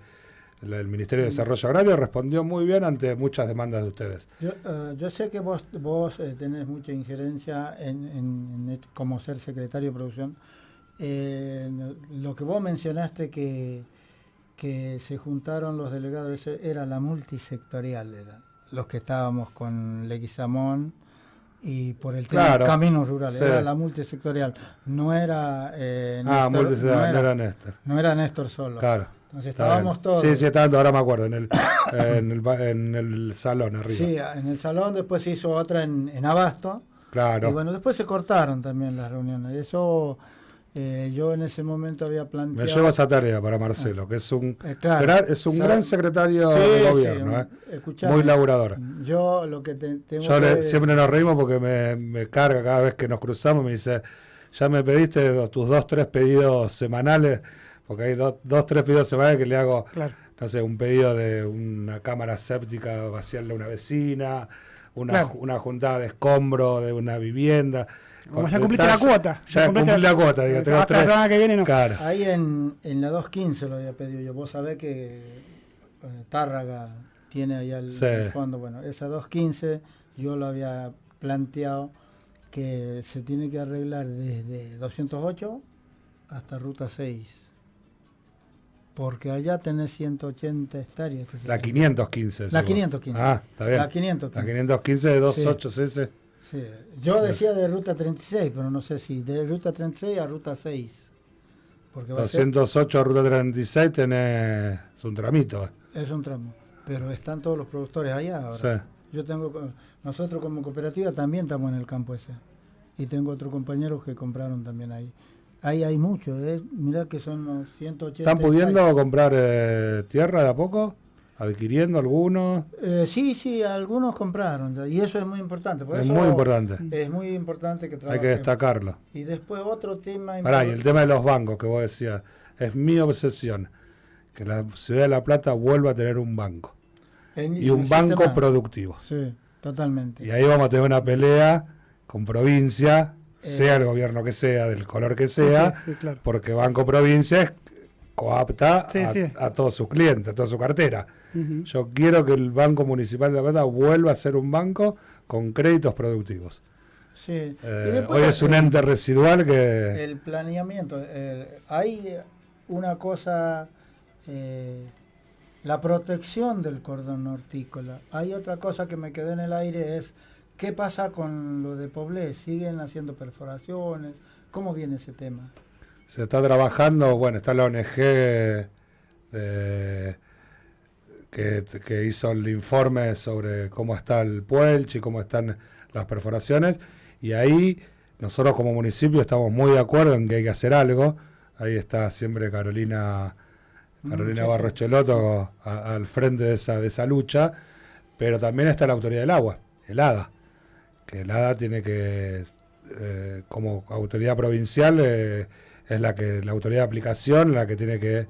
del Ministerio de Desarrollo Agrario respondió muy bien ante muchas demandas de ustedes. Yo, eh, yo sé que vos, vos eh, tenés mucha injerencia en, en- como ser secretario de producción. Eh, no- lo que vos mencionaste que, que se juntaron los delegados, era la multisectorial, era, los que estábamos con Leguizamón y por el tema Claro, de caminos rurales, sí. era la multisectorial, no era, eh, ah, Néstor- multicidad, no no era, era Néstor. no era Néstor solo. Claro. Está estábamos todos. Sí, sí, estaba, ahora me acuerdo, en el, en el, en el salón arriba. Sí, en el salón, después se hizo otra en, en Abasto. claro. Y bueno, después se cortaron también las reuniones. Eso eh, yo en ese momento había Me planteado. llevo esa tarea para Marcelo, que es un, Eh, claro. gran, es un gran secretario Sí, de sí, gobierno, un- ¿eh? muy laburador. Yo lo que te, tengo Yo que le- siempre nos reímos porque me, me carga cada vez que nos cruzamos, me dice, ya me pediste tus dos, tres pedidos semanales, porque hay dos, dos, tres pedidos semanales que le hago, claro. no sé, un pedido de una cámara séptica, vaciarle a una vecina, una, Claro. una juntada de escombro de una vivienda. Como ya cumpliste la cuota. Ya cumpliste cumplí la cuota, digo, tengo Hasta la tres. semana que viene no. Claro. Ahí en, en la 215 lo había pedido yo. Vos sabés que eh, Tárraga tiene allá el, Sí. el fondo. Bueno, esa 215 yo lo había planteado que se tiene que arreglar desde 208 hasta Ruta 6. Porque allá tenés 180 hectáreas. La llama. 515. La seguro. 515. Ah, está bien. La 515. La 515 de 28 cc. Sí. Yo decía de Ruta 36, pero no sé si de Ruta 36 a Ruta 6. Porque va a ser- 208 ruta 36 tenés es un tramito. Es un tramo. Pero están todos los productores allá ahora. Sí. Yo tengo, nosotros como cooperativa también estamos en el campo ese. Y tengo otros compañeros que compraron también ahí. Ahí hay mucho, ¿eh? mirá que son los 180. ¿Están pudiendo hectáreas. comprar eh, tierra de a poco? ¿Adquiriendo algunos? Eh, sí, sí, algunos compraron. Y eso es muy importante. Por Es eso muy importante. Es muy importante que Hay que trabajemos. destacarlo. Y después otro tema Pará, y el tema de los bancos que vos decías, es mi obsesión. Que la ciudad de La Plata vuelva a tener un banco. En- Y un banco sistema- productivo. Sí, totalmente. Y ahí vamos a tener una pelea con provincia, sea el gobierno que sea, del color que sea, Sí, sí, claro. porque Banco Provincia es coapta Sí, a, todos sus clientes, a toda su cartera. Yo quiero que el Banco Municipal de La Plata vuelva a ser un banco con créditos productivos. Sí. Eh, después hoy es un ente residual que... El planeamiento. eh, hay una cosa, eh, la protección del cordón hortícola. Hay otra cosa que me quedó en el aire, es qué pasa con lo de Poblé. ¿Siguen haciendo perforaciones? ¿Cómo viene ese tema? Se está trabajando, bueno, está la ONG de- que, que hizo el informe sobre cómo está el Puelch y cómo están las perforaciones. Y ahí nosotros como municipio estamos muy de acuerdo en que hay que hacer algo. Ahí está siempre Carolina, Carolina Mm, sí, Barros. Cheloto al frente de esa, de esa lucha. Pero también está la autoridad del agua, el ADA. Que el ADA tiene que, eh, como autoridad provincial, eh, es la que la autoridad de aplicación la que tiene que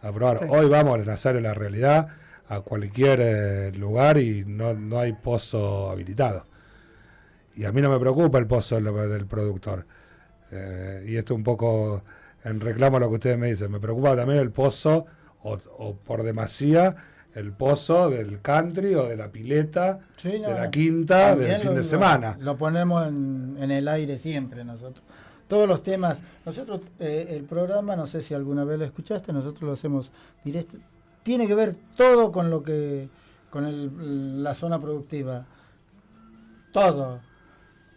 aprobar. Sí. Hoy vamos a enlazar en la realidad a cualquier eh, lugar y no, no hay pozo habilitado. Y a mí no me preocupa el pozo del, del productor. Y esto un poco en reclamo a lo que ustedes me dicen. Me preocupa también el pozo, o, o por demasía, el pozo del country o de la pileta, Sí, no, de la quinta, del fin lo- de lo- semana. Lo, ponemos en, en el aire siempre nosotros. Todos los temas, nosotros, eh, el programa, no sé si alguna vez lo escuchaste, nosotros lo hacemos directo. Tiene que ver todo con lo que, con el- la zona productiva. Todo.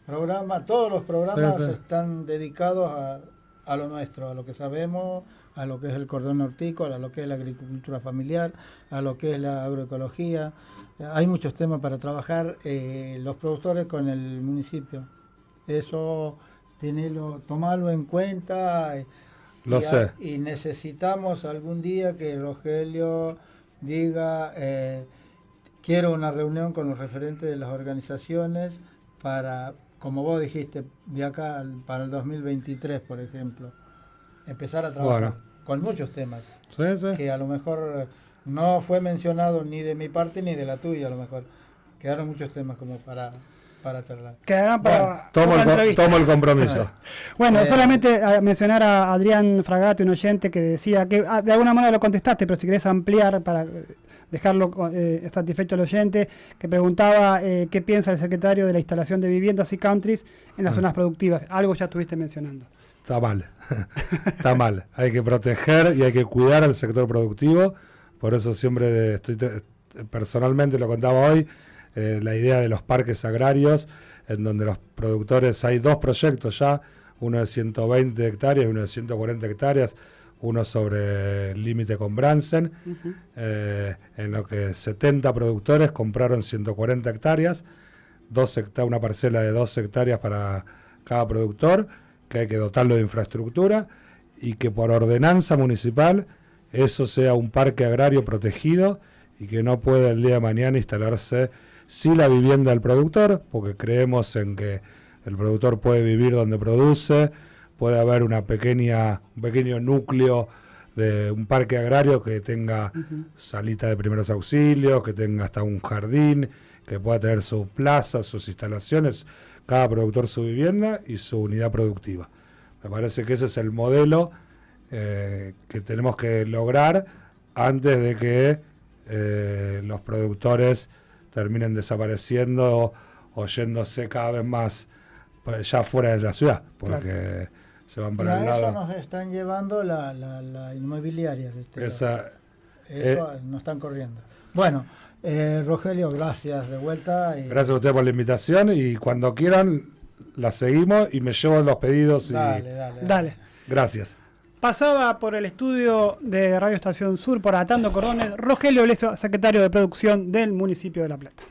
Programa, todos los programas Sí, sí. están dedicados a, a lo nuestro, a lo que sabemos, a lo que es el cordón hortícola, a lo que es la agricultura familiar, a lo que es la agroecología. Hay muchos temas para trabajar eh, los productores con el municipio. Eso, tenerlo, tomarlo en cuenta. eh, Lo y, sé. y necesitamos algún día que Rogelio diga, eh, quiero una reunión con los referentes de las organizaciones para, como vos dijiste, de acá al- para el 2023, por ejemplo, empezar a trabajar Bueno. Con muchos temas Sí, sí. que a lo mejor eh, no fue mencionado ni de mi parte ni de la tuya, a lo mejor. Quedaron muchos temas como para, para charlar. Quedarán para Tomo el, entrevista. tomo el compromiso. Bueno, Eh, solamente a mencionar a Adrián Fragate, un oyente que decía que ah, de alguna manera lo contestaste, pero si querés ampliar para eh, dejarlo eh, satisfecho al oyente, que preguntaba eh, qué piensa el secretario de la instalación de viviendas y countries en las Ah. zonas productivas. Algo ya estuviste mencionando. Está mal. Está mal. Hay que proteger y hay que cuidar al sector productivo. Por eso siempre estoy te- personalmente lo contaba hoy, eh, la idea de los parques agrarios, en donde los productores, hay dos proyectos ya, uno de 120 hectáreas y uno de 140 hectáreas, uno sobre el límite con Bransen, eh, en lo que 70 productores compraron 140 hectáreas, dos una parcela de 2 hectáreas para cada productor, que hay que dotarlo de infraestructura y que por ordenanza municipal eso sea un parque agrario protegido y que no pueda el día de mañana instalarse sí la vivienda del productor, porque creemos en que el productor puede vivir donde produce, puede haber una pequeña, un pequeño núcleo de un parque agrario que tenga salita de primeros auxilios, que tenga hasta un jardín, que pueda tener sus plazas, sus instalaciones, cada productor su vivienda y su unidad productiva. Me parece que ese es el modelo eh, que tenemos que lograr antes de que eh, los productores terminen desapareciendo o, yéndose cada vez más pues, ya fuera de la ciudad, porque se van Y para a el eso lado. nos están llevando la, la, la inmobiliaria. Esa, Eso nos están corriendo. Bueno, eh, Rogelio, gracias de vuelta. Gracias a ustedes por la invitación y cuando quieran la seguimos y me llevo los pedidos. Dale, dale, dale. Gracias. Pasaba por el estudio de Radio Estación Sur, por Atando Cordones, Rogelio Bleso, secretario de producción del municipio de La Plata.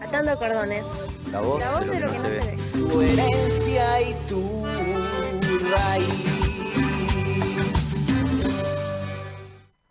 Atando Cordones. La voz, de lo que, no, se, no se ve. Tu herencia y tu raíz.